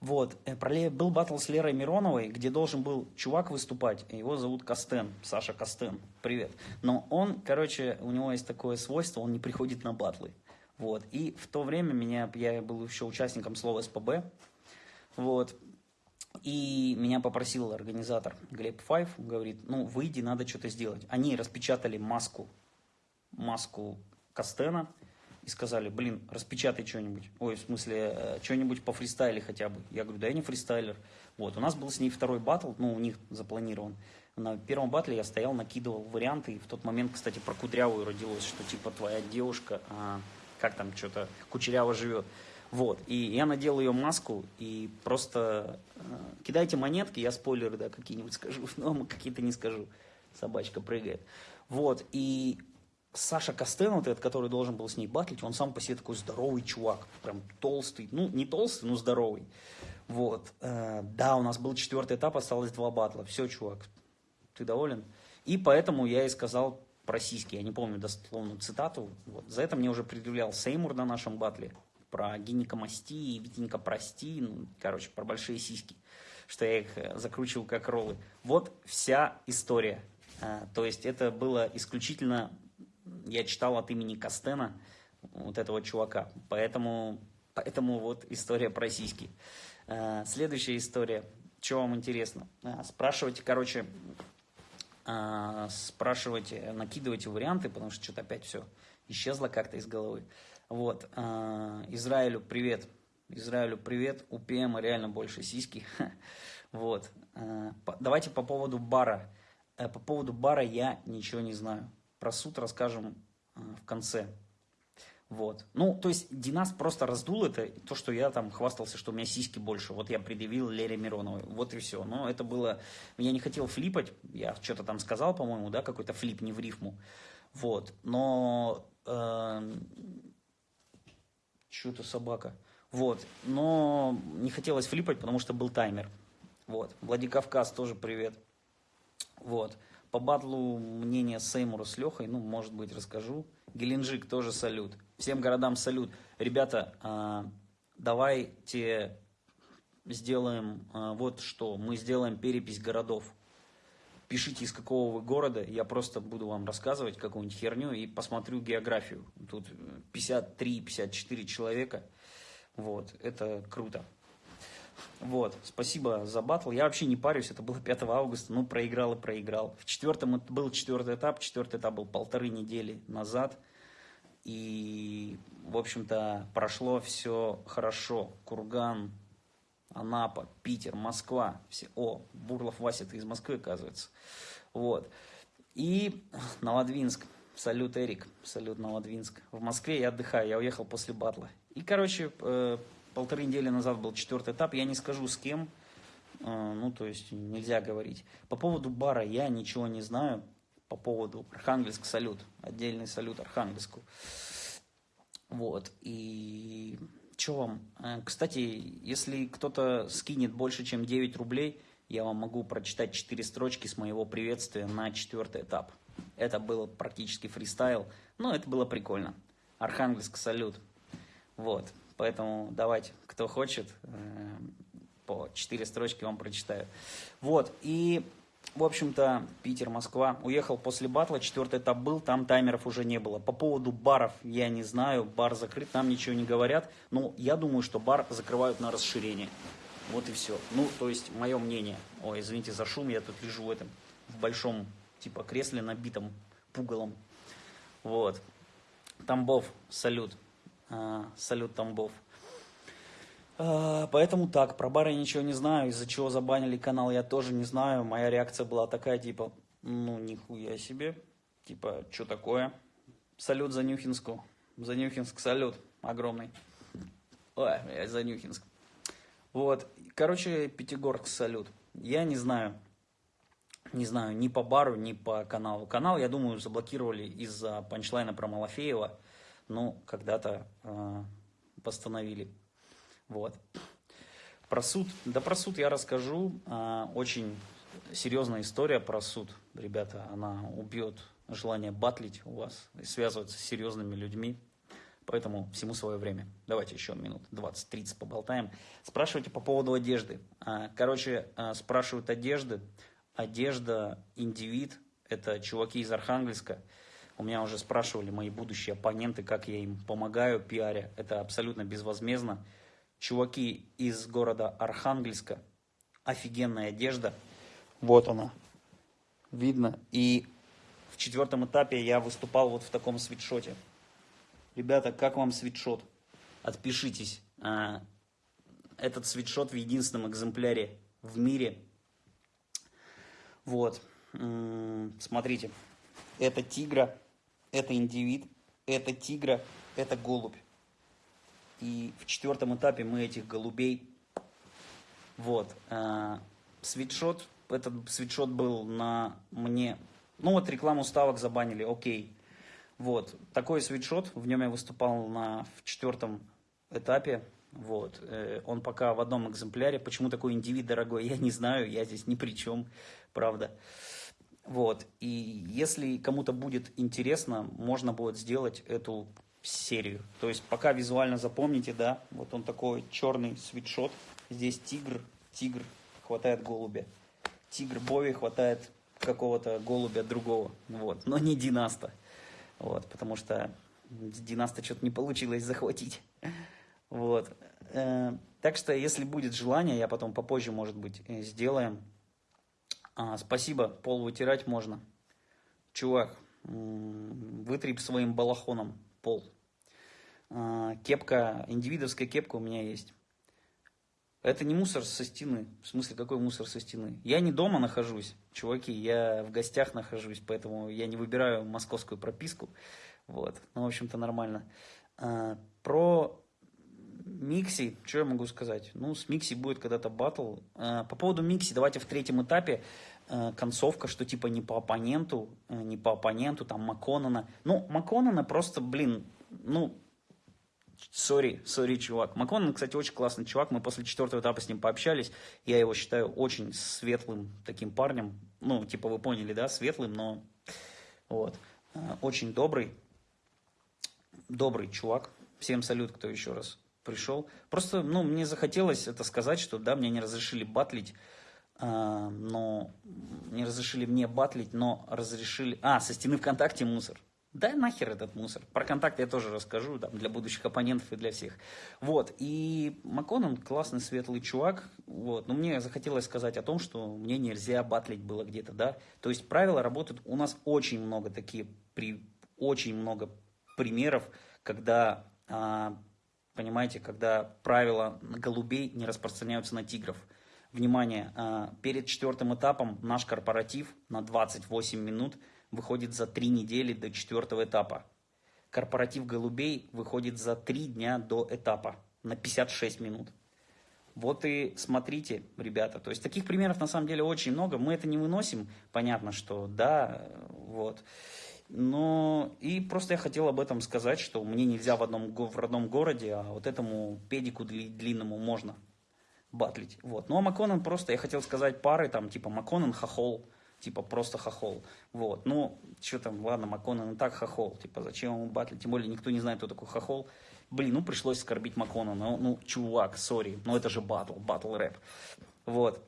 Вот, э, был батл с Лерой Мироновой, где должен был чувак выступать, его зовут Костен, Саша Костен, привет. Но он, короче, у него есть такое свойство, он не приходит на батлы. Вот. И в то время меня, я был еще участником слова СПБ. Вот. И меня попросил организатор Глеб Файв, говорит, ну, выйди, надо что-то сделать. Они распечатали маску, маску Костена и сказали, блин, распечатай что-нибудь. Ой, в смысле, э, что-нибудь по фристайле хотя бы. Я говорю, да я не фристайлер. Вот, у нас был с ней второй батл, ну, у них запланирован. На первом батле я стоял, накидывал варианты, и в тот момент, кстати, про Кудрявую родилось, что типа твоя девушка... А как там что-то кучеряво живет. Вот, и я надел ее маску, и просто э, кидайте монетки, я спойлеры, да, какие-нибудь скажу, [laughs] но какие-то не скажу, собачка прыгает. Вот, и Саша Костен, вот этот, который должен был с ней батлить, он сам по себе такой здоровый чувак, прям толстый, ну, не толстый, но здоровый. Вот, э, да, у нас был четвертый этап, осталось два батла, все, чувак, ты доволен? И поэтому я и сказал по-российски, я не помню дословную цитату. Вот. За это мне уже предъявлял Сеймур на нашем батле про гинекомастии, Витенька прости, ну, короче, про большие сиськи, что я их э, закручивал как роллы. Вот вся история. А, то есть это было исключительно, я читал от имени Костена, вот этого чувака. Поэтому, поэтому вот история про сиськи. А, следующая история. Что вам интересно? А, спрашивайте, короче, а, спрашивать, накидывайте варианты, потому что что-то опять все исчезло как-то из головы. Вот. Израилю привет. Израилю привет. У ПМ реально больше сиськи. [laughs] Вот. Давайте по поводу бара. Э, по поводу бара я ничего не знаю. Про суд расскажем в конце. Вот. Ну, то есть Династ просто раздул это, то, что я там хвастался, что у меня сиськи больше. Вот я предъявил Лере Мироновой. Вот и все. Но это было... Я не хотел флипать. Я что-то там сказал, по-моему, да, какой-то флип, не в рифму. Вот. Но... Э, Что-то собака. Вот. Но не хотелось флипать, потому что был таймер. Вот. Владикавказ тоже привет. Вот. По батлу мнение Сеймура с Лехой, ну, может быть, расскажу. Геленджик тоже салют. Всем городам салют. Ребята, а, давайте сделаем а, вот что. Мы сделаем перепись городов. Пишите, из какого вы города. Я просто буду вам рассказывать какую-нибудь херню и посмотрю географию. Тут 53-54 человека. Вот, это круто. Вот, спасибо за батл. Я вообще не парюсь, это было 5 августа, ну, проиграл и проиграл. В четвертом был четвертый этап, четвертый этап был полторы недели назад. И, в общем-то, прошло все хорошо. Курган, Анапа, Питер, Москва. Все... О, Бурлов Вася, ты из Москвы, оказывается. Вот. И Новодвинск. Салют, Эрик. Салют, Новодвинск. В Москве я отдыхаю, я уехал после батла. И, короче, э, полторы недели назад был четвертый этап, я не скажу с кем, э, ну, то есть нельзя говорить. По поводу бара я ничего не знаю, по поводу Архангельск салют, отдельный салют Архангельску. Вот, и что вам? Э, кстати, если кто-то скинет больше, чем 9 рублей, я вам могу прочитать 4 строчки с моего приветствия на четвертый этап. Это был практически фристайл, но это было прикольно. Архангельск салют. Вот. Поэтому давайте, кто хочет, э, по четыре строчки вам прочитаю. Вот, и, в общем-то, Питер, Москва. Уехал после батла, четвертый этап был, там таймеров уже не было. По поводу баров я не знаю, бар закрыт, там ничего не говорят. Но я думаю, что бар закрывают на расширение. Вот и все. Ну, то есть, мое мнение. Ой, извините за шум, я тут лежу в этом, в большом, типа, кресле, набитом пугалом. Вот. Тамбов, салют. А, салют Тамбов. А, поэтому так, про бар я ничего не знаю, из-за чего забанили канал я тоже не знаю. Моя реакция была такая, типа, ну нихуя себе, типа, что такое? Салют за Нюхинску, за Нюхинск салют огромный. Ой, за Нюхинск. Вот, короче, Пятигорск салют. Я не знаю, не знаю, ни по бару, ни по каналу. Канал, я думаю, заблокировали из-за панчлайна про Малафеева ну, когда-то э, постановили. Вот. Про суд, да про суд я расскажу. Э, очень серьезная история про суд, ребята. Она убьет желание батлить у вас и связываться с серьезными людьми. Поэтому всему свое время. Давайте еще минут 20-30 поболтаем. Спрашивайте по поводу одежды. А, короче, а, спрашивают одежды. Одежда, индивид, это чуваки из Архангельска. У меня уже спрашивали мои будущие оппоненты, как я им помогаю пиаре. Это абсолютно безвозмездно. Чуваки из города Архангельска. Офигенная одежда. Вот она. Видно. И в четвертом этапе я выступал вот в таком свитшоте. Ребята, как вам свитшот? Отпишитесь. А, этот свитшот в единственном экземпляре в мире. Вот. Смотрите. Это тигра это индивид, это тигра, это голубь. И в четвертом этапе мы этих голубей, вот, э, свитшот, этот свитшот был на мне, ну вот рекламу ставок забанили, окей. Вот, такой свитшот, в нем я выступал на, в четвертом этапе, вот, э, он пока в одном экземпляре, почему такой индивид дорогой, я не знаю, я здесь ни при чем, правда. Вот. И если кому-то будет интересно, можно будет сделать эту серию. То есть пока визуально запомните, да, вот он такой черный свитшот. Здесь тигр, тигр, хватает голубя. Тигр Бови хватает какого-то голубя другого. Вот. Но не Династа. Вот. Потому что Династа что-то не получилось захватить. Вот. Э, так что, если будет желание, я потом попозже, может быть, э, сделаем а, спасибо, пол вытирать можно. Чувак, вытри своим балахоном пол. А, кепка, индивидовская кепка у меня есть. Это не мусор со стены. В смысле, какой мусор со стены? Я не дома нахожусь, чуваки, я в гостях нахожусь, поэтому я не выбираю московскую прописку. Вот, ну, в общем-то, нормально. А, про Микси, что я могу сказать? Ну, с Микси будет когда-то батл. А, по поводу Микси, давайте в третьем этапе а, концовка, что типа не по оппоненту, а, не по оппоненту, там Маконана. Ну, Маконана просто, блин, ну, сори, сори, чувак. Маконан, кстати, очень классный чувак. Мы после четвертого этапа с ним пообщались. Я его считаю очень светлым таким парнем. Ну, типа, вы поняли, да, светлым, но вот. Очень добрый. Добрый чувак. Всем салют, кто еще раз пришел. Просто, ну, мне захотелось это сказать, что, да, мне не разрешили батлить, э, но не разрешили мне батлить, но разрешили... А, со стены ВКонтакте мусор. Да нахер этот мусор. Про контакт я тоже расскажу, там, для будущих оппонентов и для всех. Вот, и Маконан классный, светлый чувак, вот, но мне захотелось сказать о том, что мне нельзя батлить было где-то, да. То есть правила работают, у нас очень много такие, при, очень много примеров, когда а, понимаете, когда правила голубей не распространяются на тигров. Внимание, а, перед четвертым этапом наш корпоратив на 28 минут выходит за 3 недели до четвертого этапа. Корпоратив голубей выходит за 3 дня до этапа на 56 минут. Вот и смотрите, ребята, то есть таких примеров на самом деле очень много, мы это не выносим, понятно, что да, вот. Но и просто я хотел об этом сказать, что мне нельзя в, одном, в родном городе, а вот этому педику длинному можно батлить. Вот. Ну а Маконан просто, я хотел сказать пары, там, типа Маконан хохол, типа просто хохол. Вот. Ну, что там, ладно, Маконан и так хохол, типа зачем ему батлить, тем более никто не знает, кто такой хохол. Блин, ну пришлось оскорбить Маконана, ну, ну чувак, сори, но это же батл, батл рэп. Вот.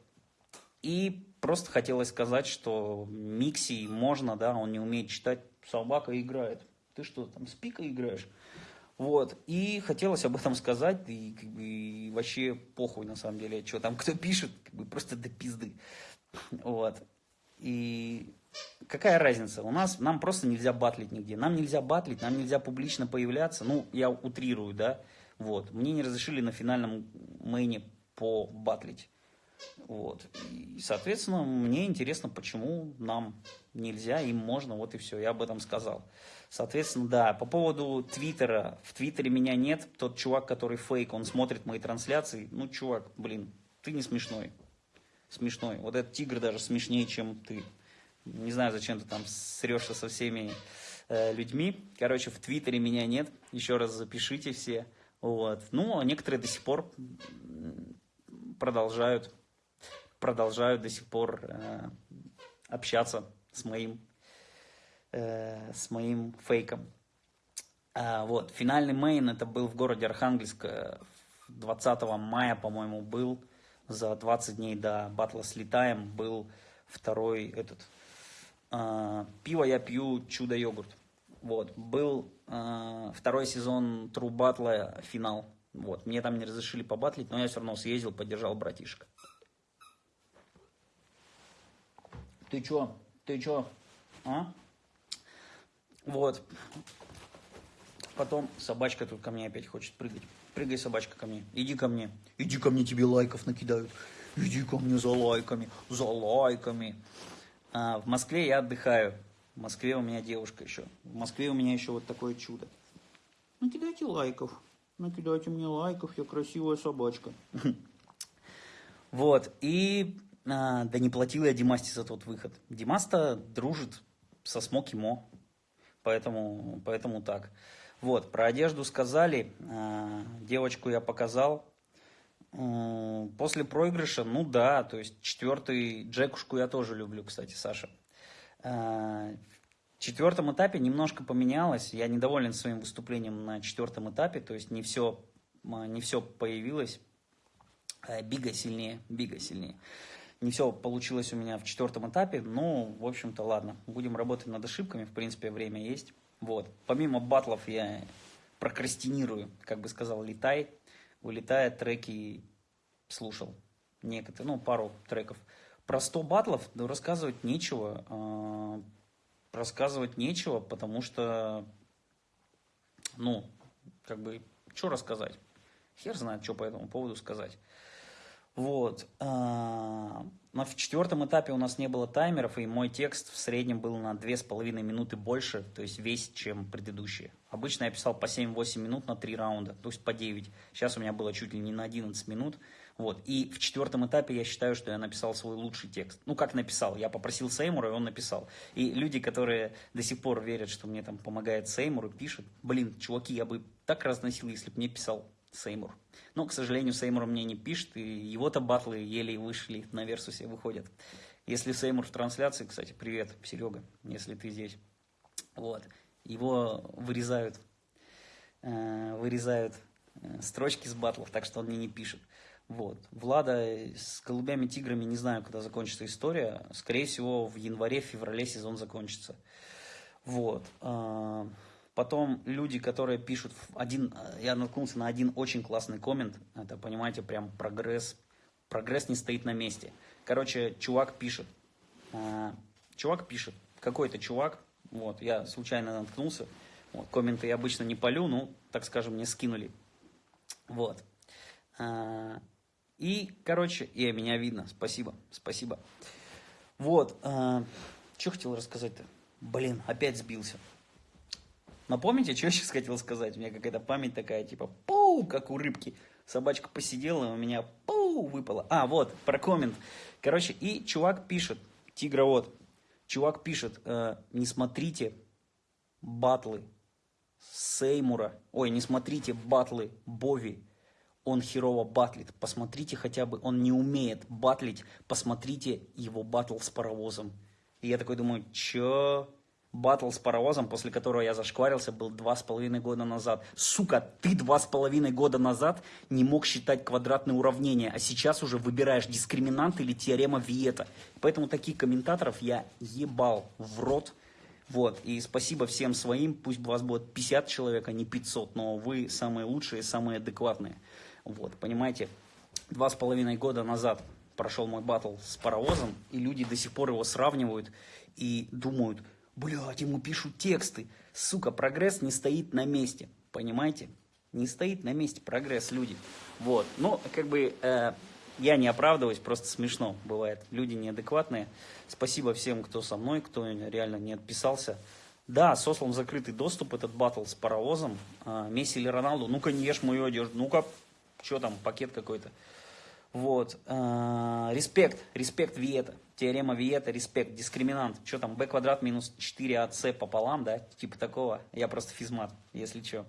И просто хотелось сказать, что Микси можно, да, он не умеет читать собака играет. Ты что, там с пика играешь? Вот, и хотелось об этом сказать, и, как бы, и вообще похуй на самом деле, что там кто пишет, как бы просто до пизды. Вот. И какая разница? У нас, нам просто нельзя батлить нигде. Нам нельзя батлить, нам нельзя публично появляться. Ну, я утрирую, да. Вот. Мне не разрешили на финальном мейне по батлить. Вот. И, соответственно, мне интересно, почему нам нельзя, им можно, вот и все, я об этом сказал. Соответственно, да, по поводу Твиттера, в Твиттере меня нет, тот чувак, который фейк, он смотрит мои трансляции, ну, чувак, блин, ты не смешной, смешной, вот этот тигр даже смешнее, чем ты. Не знаю, зачем ты там срешься со всеми э, людьми. Короче, в Твиттере меня нет, еще раз запишите все. Вот. Ну, а некоторые до сих пор продолжают продолжаю до сих пор э, общаться с моим, э, с моим фейком. А, вот, финальный мейн это был в городе Архангельск 20 э, мая, по-моему, был. За 20 дней до батла слетаем был второй этот. Э, пиво я пью, чудо-йогурт. Вот, был э, второй сезон True Battle финал. Вот, мне там не разрешили побатлить, но я все равно съездил, поддержал братишка. Ты чё? Ты чё? А? Вот. Потом собачка тут ко мне опять хочет прыгать. Прыгай, собачка, ко мне. Иди ко мне. Иди ко мне, тебе лайков накидают. Иди ко мне за лайками, за лайками. А, в Москве я отдыхаю. В Москве у меня девушка еще. В Москве у меня еще вот такое чудо. Накидайте лайков. Накидайте мне лайков, я красивая собачка. [laughs] Вот, и а, да не платил я Димасте за тот выход. Димаста дружит со Смоки Мо, поэтому, поэтому так. Вот, про одежду сказали, а, девочку я показал. После проигрыша, ну да, то есть четвертый Джекушку я тоже люблю, кстати, Саша. А, в четвертом этапе немножко поменялось, я недоволен своим выступлением на четвертом этапе, то есть не все, не все появилось. Бига сильнее, Бига сильнее. Не все получилось у меня в четвертом этапе, но, в общем-то, ладно. Будем работать над ошибками, в принципе, время есть. Вот. Помимо батлов я прокрастинирую, как бы сказал Летай. Вылетая треки слушал. Некоторые, ну, пару треков. Про 100 батлов ну, рассказывать нечего. Э, рассказывать нечего, потому что, ну, как бы, что рассказать? Хер знает, что по этому поводу сказать. Вот. А, на четвертом этапе у нас не было таймеров, и мой текст в среднем был на 2,5 минуты больше, то есть весь, чем предыдущие. Обычно я писал по 7-8 минут на 3 раунда, то есть по 9. Сейчас у меня было чуть ли не на 11 минут. Вот. И в четвертом этапе я считаю, что я написал свой лучший текст. Ну, как написал? Я попросил Сеймура, и он написал. И люди, которые до сих пор верят, что мне там помогает Сеймур, пишут, блин, чуваки, я бы так разносил, если бы мне писал Сеймур. Но, к сожалению, Сеймур мне не пишет, и его-то батлы еле вышли на Версусе выходят. Если Сеймур в трансляции, кстати, привет, Серега, если ты здесь. Вот. Его вырезают, э, вырезают э, строчки с батлов, так что он мне не пишет. Вот. Влада с голубями-тиграми не знаю, когда закончится история. Скорее всего, в январе-феврале сезон закончится. Вот. Потом люди, которые пишут один, я наткнулся на один очень классный коммент, это, понимаете, прям прогресс, прогресс не стоит на месте. Короче, чувак пишет, э, чувак пишет, какой-то чувак, вот, я случайно наткнулся, вот, комменты я обычно не полю, ну, так скажем, мне скинули, вот. Э, и, короче, и меня видно, спасибо, спасибо. Вот, э, что хотел рассказать-то? Блин, опять сбился. Напомните, что я сейчас хотел сказать? У меня какая-то память такая, типа, пау, как у рыбки. Собачка посидела, у меня пау выпала. А, вот, про коммент. Короче, и чувак пишет, тигра вот, чувак пишет, э, не смотрите батлы Сеймура, ой, не смотрите батлы Бови, он херово батлит. Посмотрите хотя бы, он не умеет батлить, посмотрите его батл с паровозом. И я такой думаю, чё? Батл с паровозом, после которого я зашкварился, был два с половиной года назад. Сука, ты два с половиной года назад не мог считать квадратные уравнения, а сейчас уже выбираешь дискриминант или теорема Виета. Поэтому таких комментаторов я ебал в рот. Вот, и спасибо всем своим, пусть у вас будет 50 человек, а не 500, но вы самые лучшие, самые адекватные. Вот, понимаете, два с половиной года назад прошел мой батл с паровозом, и люди до сих пор его сравнивают и думают, Блядь, ему пишут тексты. Сука, прогресс не стоит на месте. Понимаете? Не стоит на месте прогресс, люди. Вот. Ну, как бы, э, я не оправдываюсь, просто смешно бывает. Люди неадекватные. Спасибо всем, кто со мной, кто реально не отписался. Да, сослан закрытый доступ, этот батл с паровозом. Э, Месси или Роналду, ну-ка не ешь мою одежду. Ну-ка, что там, пакет какой-то. Вот. Э, респект, респект Виета. Теорема Виета, респект, дискриминант. Что там, b квадрат минус 4ac пополам, да? Типа такого. Я просто физмат, если что.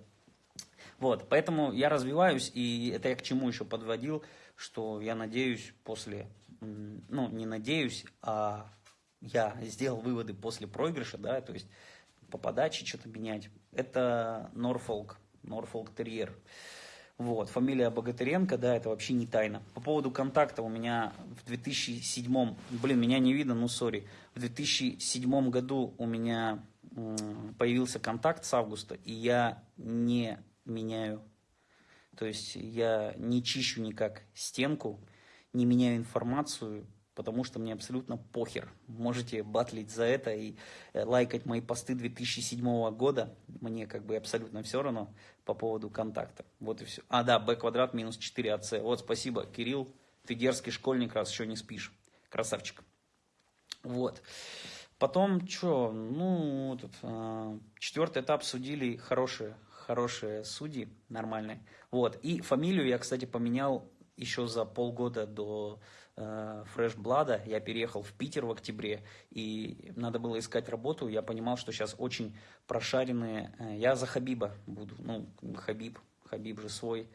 Вот, поэтому я развиваюсь, и это я к чему еще подводил, что я надеюсь после, ну, не надеюсь, а я сделал выводы после проигрыша, да, то есть по подаче что-то менять. Это Норфолк, Норфолк Терьер. Вот, фамилия Богатыренко, да, это вообще не тайна. По поводу контакта у меня в 2007, блин, меня не видно, ну сори, в 2007 году у меня появился контакт с августа, и я не меняю, то есть я не чищу никак стенку, не меняю информацию, потому что мне абсолютно похер. Можете батлить за это и э, лайкать мои посты 2007 года. Мне как бы абсолютно все равно по поводу контакта. Вот и все. А, да, b квадрат минус 4ac. Вот, спасибо, Кирилл. Ты дерзкий школьник, раз еще не спишь. Красавчик. Вот. Потом, что, ну, тут, э, четвертый этап судили хорошие, хорошие судьи, нормальные. Вот. И фамилию я, кстати, поменял еще за полгода до Fresh Blood. Я переехал в Питер в октябре, и надо было искать работу. Я понимал, что сейчас очень прошаренные... Э, я за Хабиба буду, ну, Хабиб, Хабиб же свой.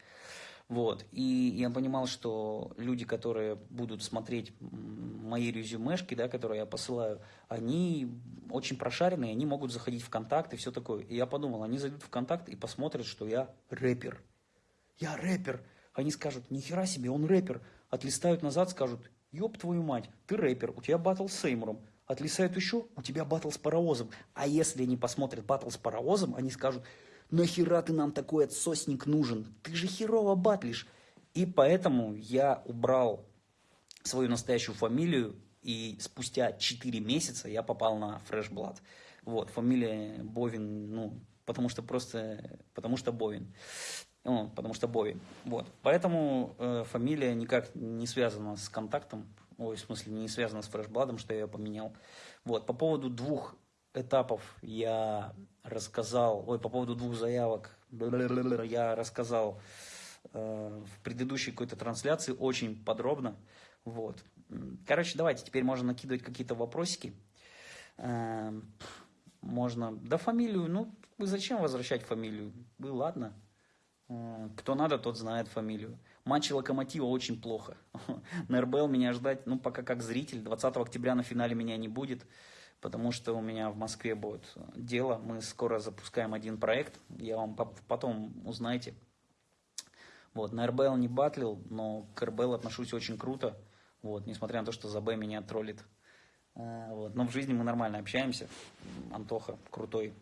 Вот. И я понимал, что люди, которые будут смотреть мои резюмешки, да, которые я посылаю, они очень прошаренные, они могут заходить в контакт и все такое. И я подумал, они зайдут в контакт и посмотрят, что я рэпер. Я рэпер. Они скажут, нихера себе, он рэпер. Отлистают назад, скажут, ёб твою мать, ты рэпер, у тебя батл с Сеймуром. Отлистают еще, у тебя батл с паровозом. А если они посмотрят батл с паровозом, они скажут, нахера ты нам такой отсосник нужен? Ты же херово батлишь. И поэтому я убрал свою настоящую фамилию, и спустя 4 месяца я попал на Fresh Blood. Вот, фамилия Бовин, ну, потому что просто, потому что Бовин. Ну, потому что Бови. Вот. Поэтому э, фамилия никак не связана с контактом, ой, в смысле, не связана с фрешбладом, что я ее поменял. Вот. По поводу двух этапов я рассказал, ой, по поводу двух заявок [laughs] я рассказал э, в предыдущей какой-то трансляции очень подробно. Вот. Короче, давайте, теперь можно накидывать какие-то вопросики. Э, можно, да фамилию, ну, вы зачем возвращать фамилию? Вы, ладно. Э, кто надо, тот знает фамилию. Матчи Локомотива очень плохо. [laughs] На РБЛ меня ждать, ну, пока как зритель. 20 октября на финале меня не будет потому что у меня в Москве будет дело. Мы скоро запускаем один проект, я вам потом узнаете. Вот, на РБЛ не батлил, но к РБЛ отношусь очень круто, вот, несмотря на то, что за Б меня троллит. А, вот, но в жизни мы нормально общаемся. Антоха крутой,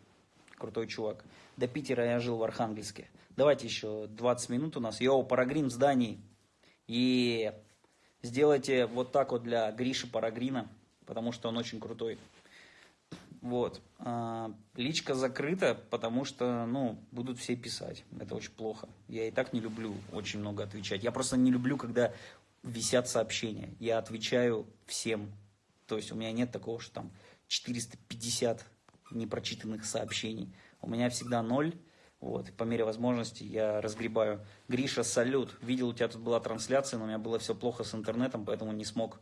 крутой чувак. До Питера я жил в Архангельске. Давайте еще 20 минут у нас. Йоу, Парагрин в здании. И сделайте вот так вот для Гриши Парагрина, потому что он очень крутой. Вот. А, личка закрыта, потому что, ну, будут все писать. Это очень плохо. Я и так не люблю очень много отвечать. Я просто не люблю, когда висят сообщения. Я отвечаю всем. То есть у меня нет такого, что там 450 непрочитанных сообщений. У меня всегда ноль. Вот, по мере возможности я разгребаю. Гриша, салют. Видел, у тебя тут была трансляция, но у меня было все плохо с интернетом, поэтому не смог,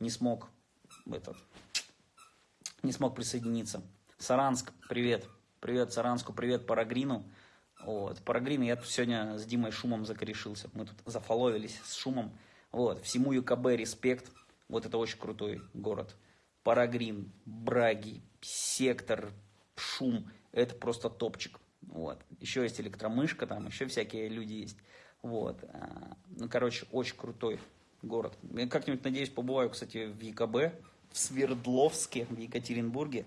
не смог этот, не смог присоединиться. Саранск, привет. Привет Саранску, привет Парагрину. Вот. Парагрин, я тут сегодня с Димой Шумом закорешился. Мы тут зафоловились с Шумом. Вот. Всему ЮКБ респект. Вот это очень крутой город. Парагрин, Браги, Сектор, Шум. Это просто топчик. Вот. Еще есть электромышка, там еще всякие люди есть. Вот. А, ну, короче, очень крутой город. Я как-нибудь, надеюсь, побываю, кстати, в ЕКБ в Свердловске, в Екатеринбурге.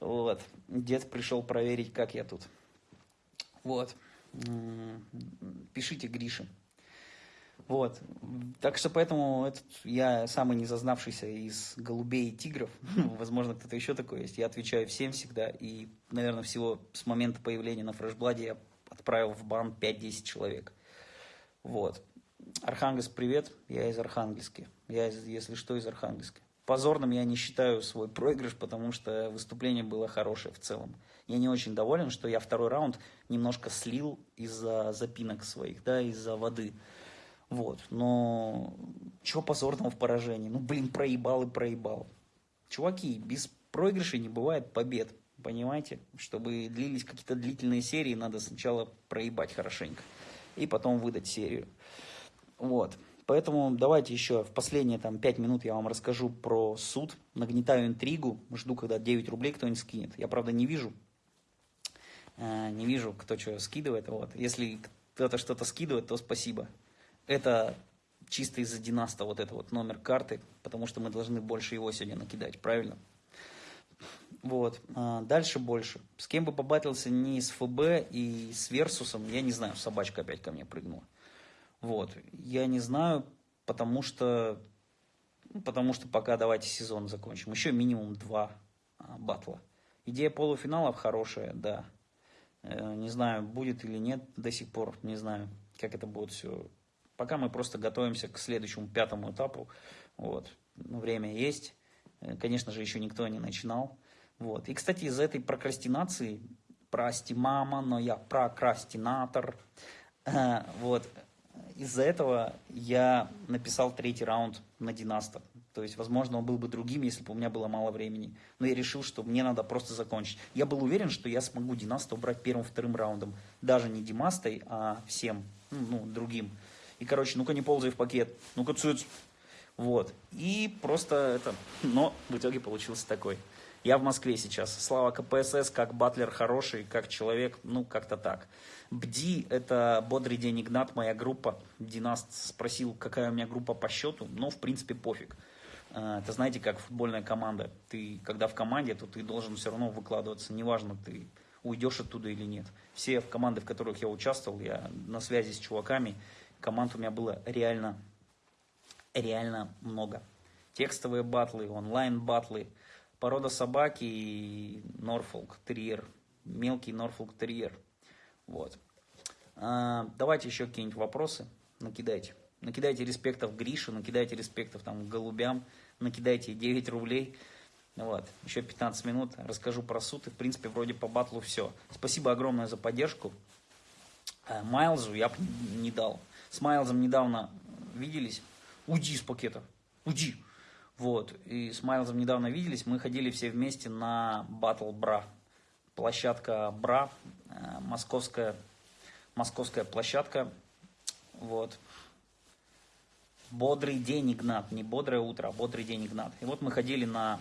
Вот. Дед пришел проверить, как я тут. Вот. Пишите Грише. Вот. Так что поэтому этот, я самый незазнавшийся из голубей и тигров. [laughs] Возможно, кто-то еще такой есть. Я отвечаю всем всегда. И, наверное, всего с момента появления на фрешбладе я отправил в бан 5-10 человек. Вот. Архангельск, привет. Я из Архангельска. Я, из, если что, из Архангельска. Позорным я не считаю свой проигрыш, потому что выступление было хорошее в целом. Я не очень доволен, что я второй раунд немножко слил из-за запинок своих, да, из-за воды. Вот, но чего позорного в поражении? Ну, блин, проебал и проебал. Чуваки, без проигрышей не бывает побед, понимаете? Чтобы длились какие-то длительные серии, надо сначала проебать хорошенько и потом выдать серию. Вот. Поэтому давайте еще в последние там 5 минут я вам расскажу про суд. Нагнетаю интригу, жду, когда 9 рублей кто-нибудь скинет. Я, правда, не вижу, э, не вижу, кто что скидывает. Вот. Если кто-то что-то скидывает, то спасибо. Это чисто из-за Династа вот это вот номер карты, потому что мы должны больше его сегодня накидать, правильно? Вот. А дальше больше. С кем бы побатился не с ФБ и с Версусом, я не знаю, собачка опять ко мне прыгнула. Вот. Я не знаю, потому что, ну, потому что пока давайте сезон закончим. Еще минимум два а, батла. Идея полуфиналов хорошая, да. Э, не знаю, будет или нет до сих пор, не знаю, как это будет все. Пока мы просто готовимся к следующему пятому этапу. Вот. Время есть. Э, конечно же, еще никто не начинал. Вот. И, кстати, из-за этой прокрастинации, прости, мама, но я прокрастинатор, э, вот, из-за этого я написал третий раунд на Династа. То есть, возможно, он был бы другим, если бы у меня было мало времени. Но я решил, что мне надо просто закончить. Я был уверен, что я смогу Династа убрать первым-вторым раундом. Даже не Димастой, а всем, ну, ну, другим. И, короче, ну-ка не ползай в пакет, ну-ка цыц. Вот. И просто это... Но в итоге получился такой. Я в Москве сейчас. Слава КПСС, как батлер хороший, как человек, ну, как-то так. БДИ – это «Бодрый день, Игнат», моя группа. Династ спросил, какая у меня группа по счету, но, в принципе, пофиг. А, это, знаете, как футбольная команда. Ты, когда в команде, то ты должен все равно выкладываться. Неважно, ты уйдешь оттуда или нет. Все в команды, в которых я участвовал, я на связи с чуваками. Команд у меня было реально, реально много. Текстовые батлы, онлайн-батлы, порода собаки и Норфолк терьер, мелкий Норфолк терьер – вот. А, давайте еще какие-нибудь вопросы накидайте. Накидайте респектов Грише, накидайте респектов там голубям, накидайте 9 рублей. Вот, еще 15 минут, расскажу про суд, и в принципе вроде по батлу все. Спасибо огромное за поддержку. А, Майлзу я бы не дал. С Майлзом недавно виделись. Уйди из пакета, уйди. Вот, и с Майлзом недавно виделись, мы ходили все вместе на Battle Bra. Площадка Бра, э, московская, московская площадка. Вот. Бодрый день, Игнат. Не бодрое утро, а бодрый день, Игнат. И вот мы ходили на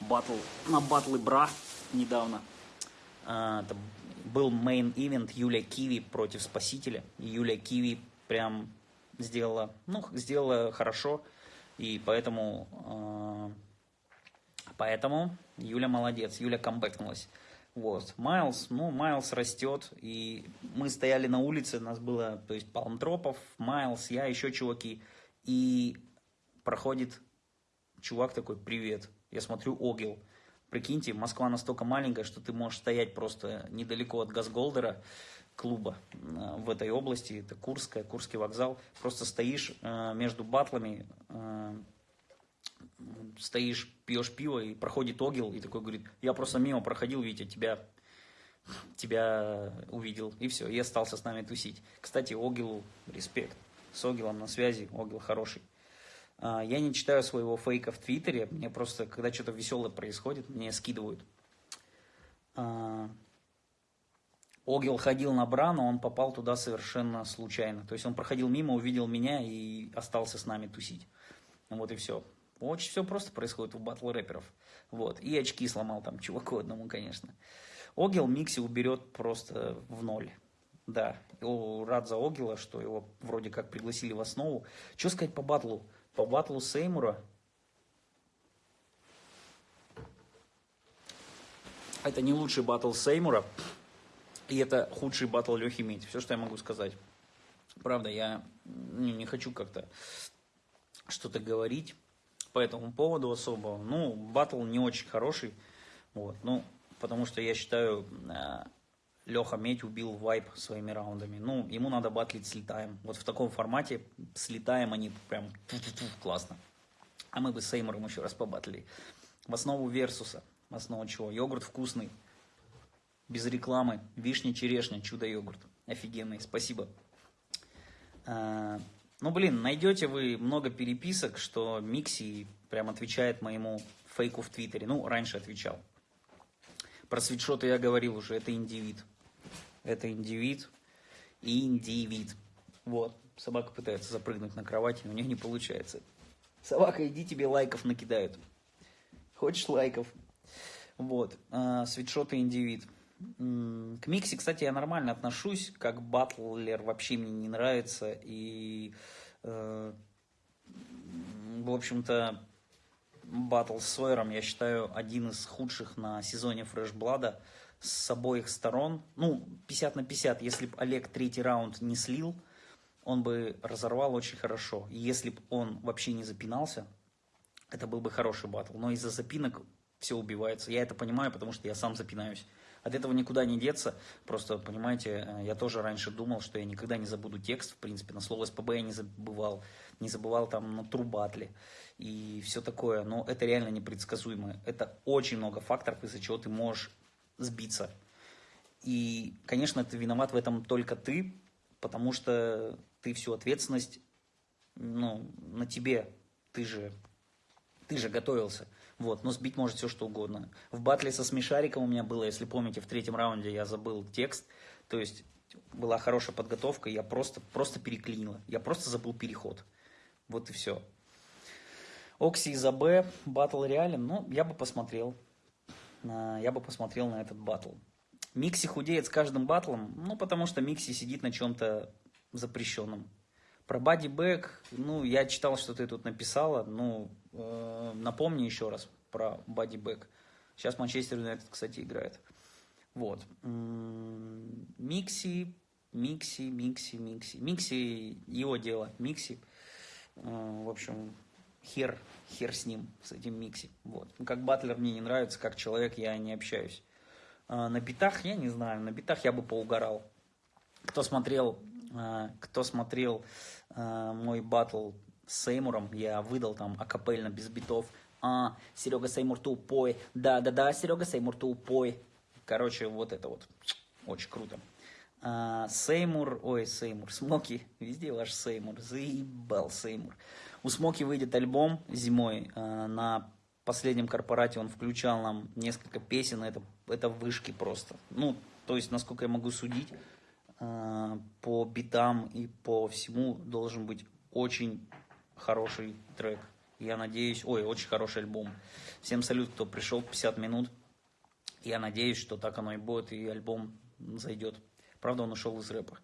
батл, на батлы Бра недавно. Э, это был мейн ивент Юлия Киви против Спасителя. Юлия Киви прям сделала, ну, сделала хорошо. И поэтому, э, поэтому Юля молодец, Юля камбэкнулась. Вот. Майлз, ну, Майлз растет, и мы стояли на улице, нас было, то есть, Палмтропов, Майлз, я, еще чуваки, и проходит чувак такой, привет, я смотрю, Огил. Прикиньте, Москва настолько маленькая, что ты можешь стоять просто недалеко от Газголдера, клуба э, в этой области, это Курская, Курский вокзал, просто стоишь э, между батлами, э, стоишь, пьешь пиво, и проходит Огил, и такой говорит, я просто мимо проходил, Витя, тебя, тебя увидел, и все, и остался с нами тусить. Кстати, Огилу респект, с Огилом на связи, Огил хороший. Я не читаю своего фейка в Твиттере, мне просто, когда что-то веселое происходит, мне скидывают. Огил ходил на бра, но он попал туда совершенно случайно. То есть он проходил мимо, увидел меня и остался с нами тусить. Вот и все. Очень все просто происходит у батл рэперов. Вот. И очки сломал там чуваку одному, конечно. Огил Микси уберет просто в ноль. Да, рад за Огила, что его вроде как пригласили в основу. Что сказать по батлу? По батлу Сеймура это не лучший батл Сеймура. И это худший батл Лехи Медь. Все, что я могу сказать. Правда, я не, не хочу как-то что-то говорить по этому поводу особо. Ну, батл не очень хороший. Вот, ну, потому что я считаю, э, Леха Медь убил вайп своими раундами. Ну, ему надо батлить с Летаем. Вот в таком формате с Летаем они прям классно. А мы бы с Эймором еще раз побатлили. В основу Версуса. В основу чего? Йогурт вкусный без рекламы. Вишня-черешня, чудо-йогурт. Офигенный, спасибо. А, ну, блин, найдете вы много переписок, что Микси прям отвечает моему фейку в Твиттере. Ну, раньше отвечал. Про свитшоты я говорил уже, это индивид. Это индивид индивид. Вот, собака пытается запрыгнуть на кровать, но у нее не получается. Собака, иди тебе лайков накидают. Хочешь лайков? Вот, а, свитшоты индивид. К Миксе, кстати, я нормально отношусь, как батлер вообще мне не нравится. И, э, в общем-то, батл с Сойером, я считаю, один из худших на сезоне Фрешблада с обоих сторон. Ну, 50 на 50, если бы Олег третий раунд не слил, он бы разорвал очень хорошо. И если бы он вообще не запинался, это был бы хороший батл. Но из-за запинок все убивается. Я это понимаю, потому что я сам запинаюсь. От этого никуда не деться. Просто, понимаете, э, я тоже раньше думал, что я никогда не забуду текст, в принципе, на слово СПБ я не забывал, не забывал там на трубатле и все такое. Но это реально непредсказуемо. Это очень много факторов, из-за чего ты можешь сбиться. И, конечно, ты виноват в этом только ты, потому что ты всю ответственность ну, на тебе. Ты же, ты же готовился. Вот, но сбить может все что угодно. В батле со смешариком у меня было, если помните, в третьем раунде я забыл текст. То есть была хорошая подготовка, я просто, просто переклинила. Я просто забыл переход. Вот и все. Окси из АБ, батл реален, ну, я бы посмотрел. Я бы посмотрел на этот батл. Микси худеет с каждым батлом, ну, потому что Микси сидит на чем-то запрещенном. Про Body Bag, ну, я читал, что ты тут написала, ну, э, напомни еще раз про Body Bag. Сейчас Манчестер Юнайтед, кстати, играет. Вот. Микси, Микси, Микси, Микси. Микси, его дело, Микси. Э, в общем, хер, хер с ним, с этим Микси. Вот. Как батлер мне не нравится, как человек я не общаюсь. Э, на битах, я не знаю, на битах я бы поугорал. Кто смотрел, кто смотрел э, мой батл с Сеймуром, я выдал там акапельно, без битов. А, Серега Сеймур тупой. Да-да-да, Серега Сеймур тупой. Короче, вот это вот. Очень круто. А, Сеймур, ой, Сеймур, Смоки, везде ваш Сеймур, заебал Сеймур. У Смоки выйдет альбом зимой, а, на последнем корпорате он включал нам несколько песен, это, это вышки просто. Ну, то есть, насколько я могу судить, а, по битам и по всему должен быть очень хороший трек. Я надеюсь, ой, очень хороший альбом. Всем салют, кто пришел 50 минут. Я надеюсь, что так оно и будет, и альбом зайдет. Правда, он ушел из рэпа.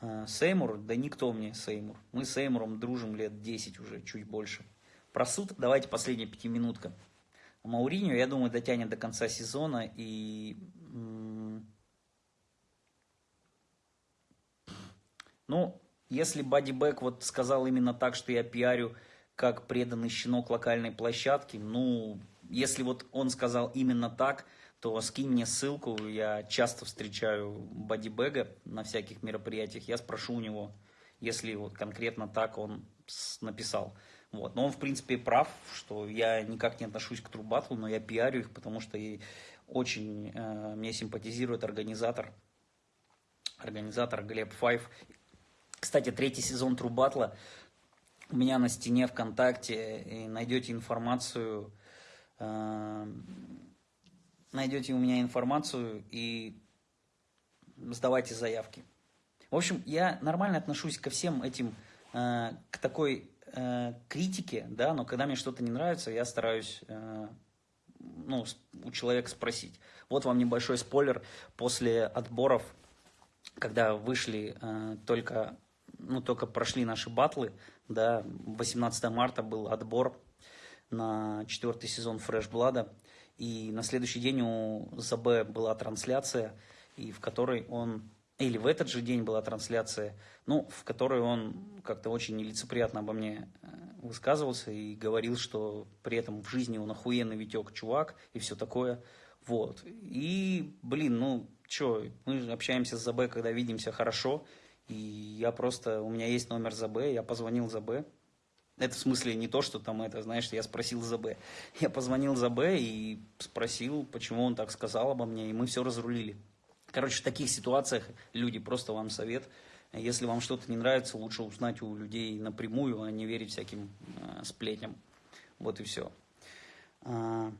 А, Сеймур, да никто мне Сеймур. Мы с Сеймуром дружим лет 10 уже, чуть больше. Про суд давайте последняя пятиминутка. Мауриньо, я думаю, дотянет до конца сезона и... Ну, если Бадди Бэк вот сказал именно так, что я пиарю как преданный щенок локальной площадки, ну, если вот он сказал именно так, то скинь мне ссылку, я часто встречаю Бадди Бэга на всяких мероприятиях, я спрошу у него, если вот конкретно так он написал. Вот. Но он, в принципе, прав, что я никак не отношусь к Трубатлу, но я пиарю их, потому что и очень э, мне симпатизирует организатор, организатор Глеб Файв. Кстати, третий сезон Трубатла у меня на стене ВКонтакте, и найдете информацию, э, найдете у меня информацию и сдавайте заявки. В общем, я нормально отношусь ко всем этим, э, к такой э, критике, да, но когда мне что-то не нравится, я стараюсь э, ну, у человека спросить. Вот вам небольшой спойлер. После отборов, когда вышли э, только, ну, только прошли наши батлы, да, 18 марта был отбор на четвертый сезон Fresh Blood, и на следующий день у ЗБ была трансляция, и в которой он или в этот же день была трансляция, ну, в которой он как-то очень нелицеприятно обо мне э, высказывался и говорил, что при этом в жизни он охуенный Витек чувак и все такое. Вот. И, блин, ну, что, мы общаемся с ЗБ, когда видимся хорошо, и я просто, у меня есть номер ЗБ, я позвонил ЗБ. Это в смысле не то, что там это, знаешь, я спросил ЗБ. [laughs] Я позвонил ЗБ и спросил, почему он так сказал обо мне, и мы все разрулили. Короче, в таких ситуациях, люди, просто вам совет, если вам что-то не нравится, лучше узнать у людей напрямую, а не верить всяким э, сплетням. Вот и все. А,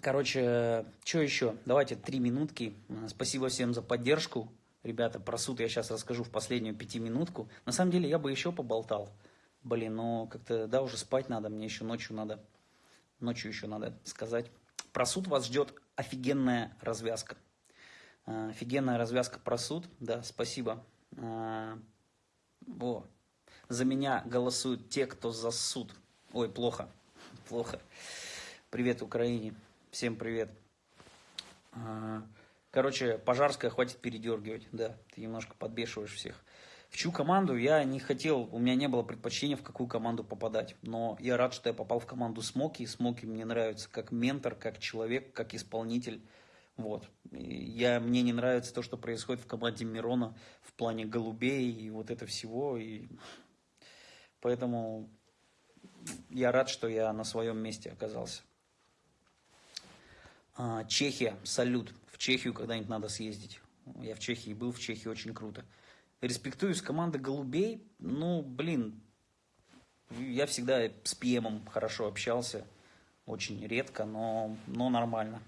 короче, что еще? Давайте три минутки. Спасибо всем за поддержку. Ребята, про суд я сейчас расскажу в последнюю пятиминутку. На самом деле, я бы еще поболтал. Блин, но как-то, да, уже спать надо, мне еще ночью надо, ночью еще надо сказать. Про суд вас ждет офигенная развязка. А, офигенная развязка про суд. Да, спасибо. А, о, за меня голосуют те, кто за суд. Ой, плохо. Плохо. Привет Украине. Всем привет. А, короче, Пожарская хватит передергивать. Да, ты немножко подбешиваешь всех. В чью команду я не хотел, у меня не было предпочтения, в какую команду попадать. Но я рад, что я попал в команду Смоки. Смоки мне нравится как ментор, как человек, как исполнитель. Вот. Я, мне не нравится то, что происходит в команде Мирона в плане голубей и вот это всего. И поэтому я рад, что я на своем месте оказался. А, Чехия, салют. Чехию когда-нибудь надо съездить. Я в Чехии был, в Чехии очень круто. Респектую с команды голубей. Ну, блин, я всегда с ПМом хорошо общался. Очень редко, но, но нормально.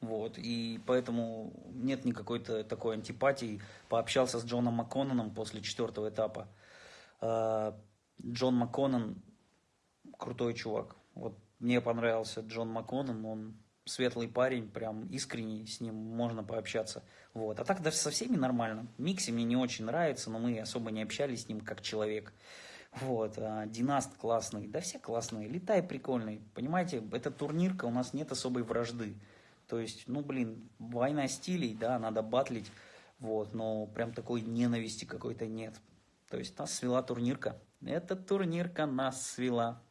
Вот, и поэтому нет никакой -то такой антипатии. Пообщался с Джоном МакКононом после четвертого этапа. А, Джон МакКоннон крутой чувак. Вот мне понравился Джон МакКоннон, он светлый парень, прям искренний, с ним можно пообщаться. Вот. А так даже со всеми нормально. Микси мне не очень нравится, но мы особо не общались с ним как человек. Вот, а, Династ классный, да все классные, Летай прикольный. Понимаете, это турнирка, у нас нет особой вражды. То есть, ну, блин, война стилей, да, надо батлить, вот, но прям такой ненависти какой-то нет. То есть нас свела турнирка. Эта турнирка нас свела.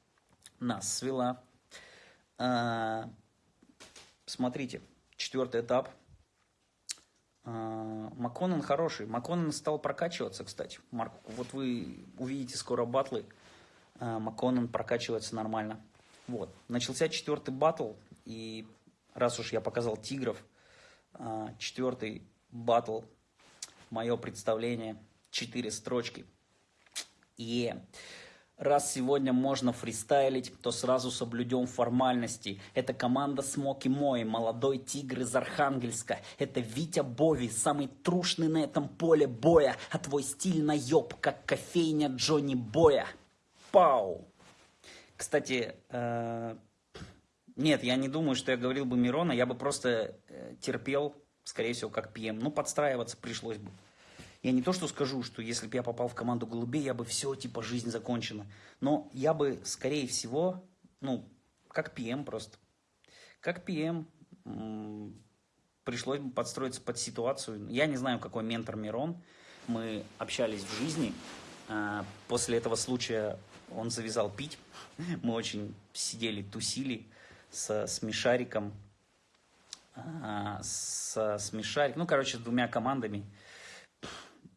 Нас свела. А, смотрите, четвертый этап. А, Макконен хороший. Макконен стал прокачиваться, кстати. Марк, вот вы увидите скоро батлы. А, Макконен прокачивается нормально. Вот. Начался четвертый батл. И раз уж я показал тигров, а, четвертый батл, мое представление, четыре строчки. И yeah. Раз сегодня можно фристайлить, то сразу соблюдем формальности. Это команда Смоки Мой, молодой тигр из Архангельска. Это Витя Бови, самый трушный на этом поле боя. А твой стиль наеб, как кофейня Джонни Боя. Пау! Кстати, э, нет, я не думаю, что я говорил бы Мирона. Я бы просто э, терпел, скорее всего, как ПМ. Ну, подстраиваться пришлось бы. Я не то, что скажу, что если бы я попал в команду голубей, я бы все, типа, жизнь закончена. Но я бы, скорее всего, ну, как ПМ просто. Как ПМ пришлось бы подстроиться под ситуацию. Я не знаю, какой ментор Мирон. Мы общались в жизни. А, после этого случая он завязал пить. Мы очень сидели, тусили со Смешариком. А, со Смешариком. Ну, короче, с двумя командами.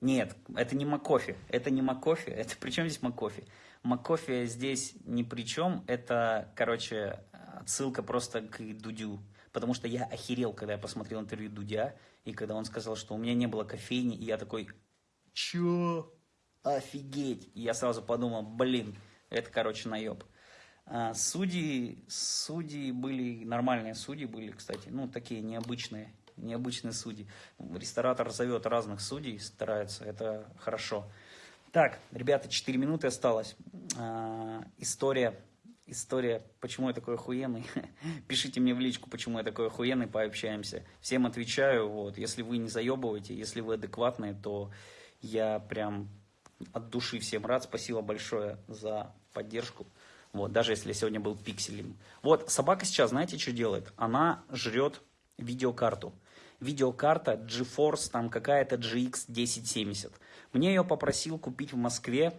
Нет, это не Макофи. Это не Макофи. Это [laughs] при чем здесь Макофи? Макофи здесь ни при чем. Это, короче, отсылка просто к Дудю. Потому что я охерел, когда я посмотрел интервью Дудя, и когда он сказал, что у меня не было кофейни, и я такой, чё? Офигеть! И я сразу подумал, блин, это, короче, наеб. А, судьи, судьи были, нормальные судьи были, кстати, ну, такие необычные необычные судьи. Ресторатор зовет разных судей, старается, это хорошо. Так, ребята, 4 минуты осталось. А, история, история, почему я такой охуенный. [laughs] Пишите мне в личку, почему я такой охуенный, пообщаемся. Всем отвечаю, вот, если вы не заебываете, если вы адекватные, то я прям от души всем рад. Спасибо большое за поддержку. Вот, даже если я сегодня был пикселем. Вот, собака сейчас, знаете, что делает? Она жрет видеокарту видеокарта GeForce, там какая-то GX 1070. Мне ее попросил купить в Москве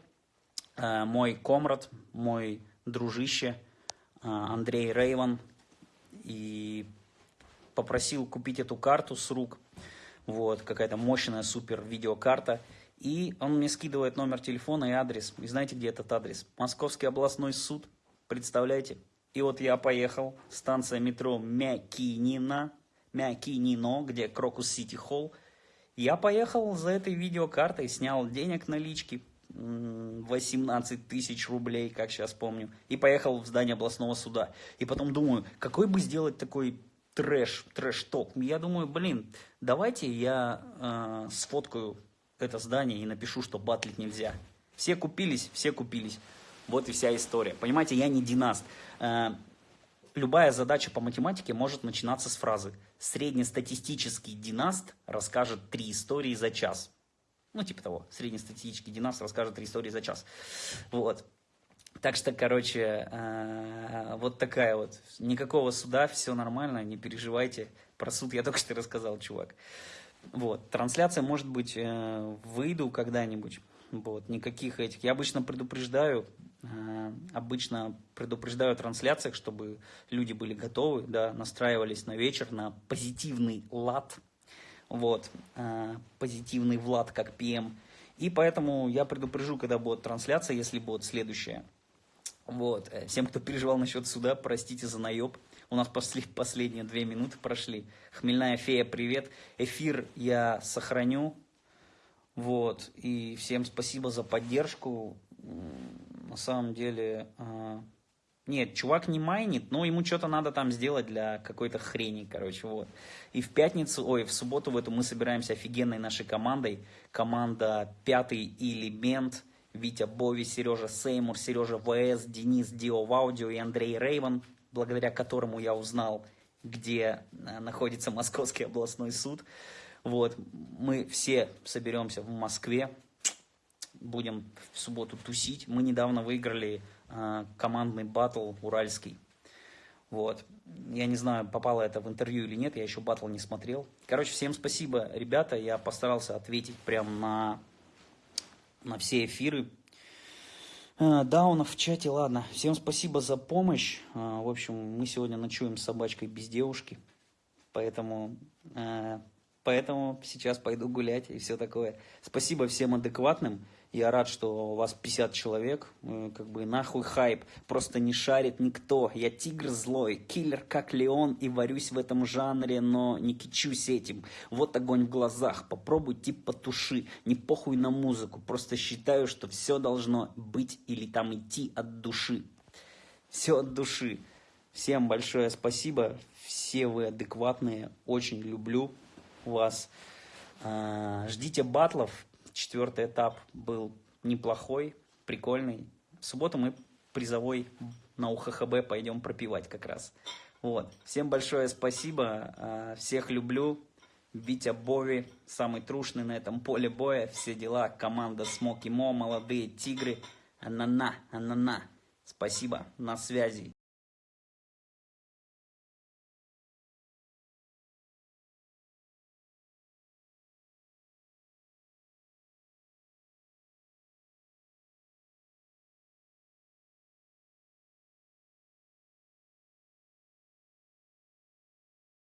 э, мой комрад, мой дружище э, Андрей Рейван. И попросил купить эту карту с рук. Вот, какая-то мощная супер видеокарта. И он мне скидывает номер телефона и адрес. И знаете, где этот адрес? Московский областной суд. Представляете? И вот я поехал, станция метро Мякинина, Мякинино, где Крокус Сити Холл. Я поехал за этой видеокартой, снял денег налички, 18 тысяч рублей, как сейчас помню, и поехал в здание областного суда. И потом думаю, какой бы сделать такой трэш, трэш-ток. Я думаю, блин, давайте я э, сфоткаю это здание и напишу, что батлить нельзя. Все купились, все купились. Вот и вся история. Понимаете, я не династ. Э, любая задача по математике может начинаться с фразы «Среднестатистический династ расскажет три истории за час». Ну, типа того, среднестатистический династ расскажет три истории за час. Вот. Так что, короче, э, вот такая вот. Никакого суда, все нормально, не переживайте. Про суд я только что рассказал, чувак. Вот. Трансляция, может быть, э, выйду когда-нибудь. Вот. Никаких этих. Я обычно предупреждаю, обычно предупреждаю о трансляциях, чтобы люди были готовы, да, настраивались на вечер, на позитивный лад, вот, э, позитивный Влад как ПМ. И поэтому я предупрежу, когда будет трансляция, если будет следующая. Вот. Э, всем, кто переживал насчет суда, простите за наеб. У нас после, последние две минуты прошли. Хмельная фея, привет. Эфир я сохраню. Вот. И всем спасибо за поддержку на самом деле... Э, нет, чувак не майнит, но ему что-то надо там сделать для какой-то хрени, короче, вот. И в пятницу, ой, в субботу в эту мы собираемся офигенной нашей командой. Команда «Пятый элемент», Витя Бови, Сережа Сеймур, Сережа ВС, Денис Дио в аудио и Андрей Рейвен, благодаря которому я узнал, где э, находится Московский областной суд. Вот, мы все соберемся в Москве, будем в субботу тусить. Мы недавно выиграли э, командный батл уральский. Вот. Я не знаю, попало это в интервью или нет, я еще батл не смотрел. Короче, всем спасибо, ребята. Я постарался ответить прям на, на все эфиры. Э, даунов в чате, ладно. Всем спасибо за помощь. Э, в общем, мы сегодня ночуем с собачкой без девушки. Поэтому э, Поэтому сейчас пойду гулять и все такое. Спасибо всем адекватным. Я рад, что у вас 50 человек. Э, Как бы нахуй хайп. Просто не шарит никто. Я тигр злой, киллер как Леон и варюсь в этом жанре, но не кичусь этим. Вот огонь в глазах. Попробуй тип потуши. Не похуй на музыку. Просто считаю, что все должно быть или там идти от души. Все от души. Всем большое спасибо. Все вы адекватные. Очень люблю вас. А, Ждите батлов. Четвертый этап был неплохой, прикольный. В субботу мы призовой на УХХБ пойдем пропивать как раз. Вот. Всем большое спасибо. А, Всех люблю. Витя Бови, самый трушный на этом поле боя. Все дела. Команда Смоки Мо, молодые тигры. Анана, анана. Спасибо. На связи.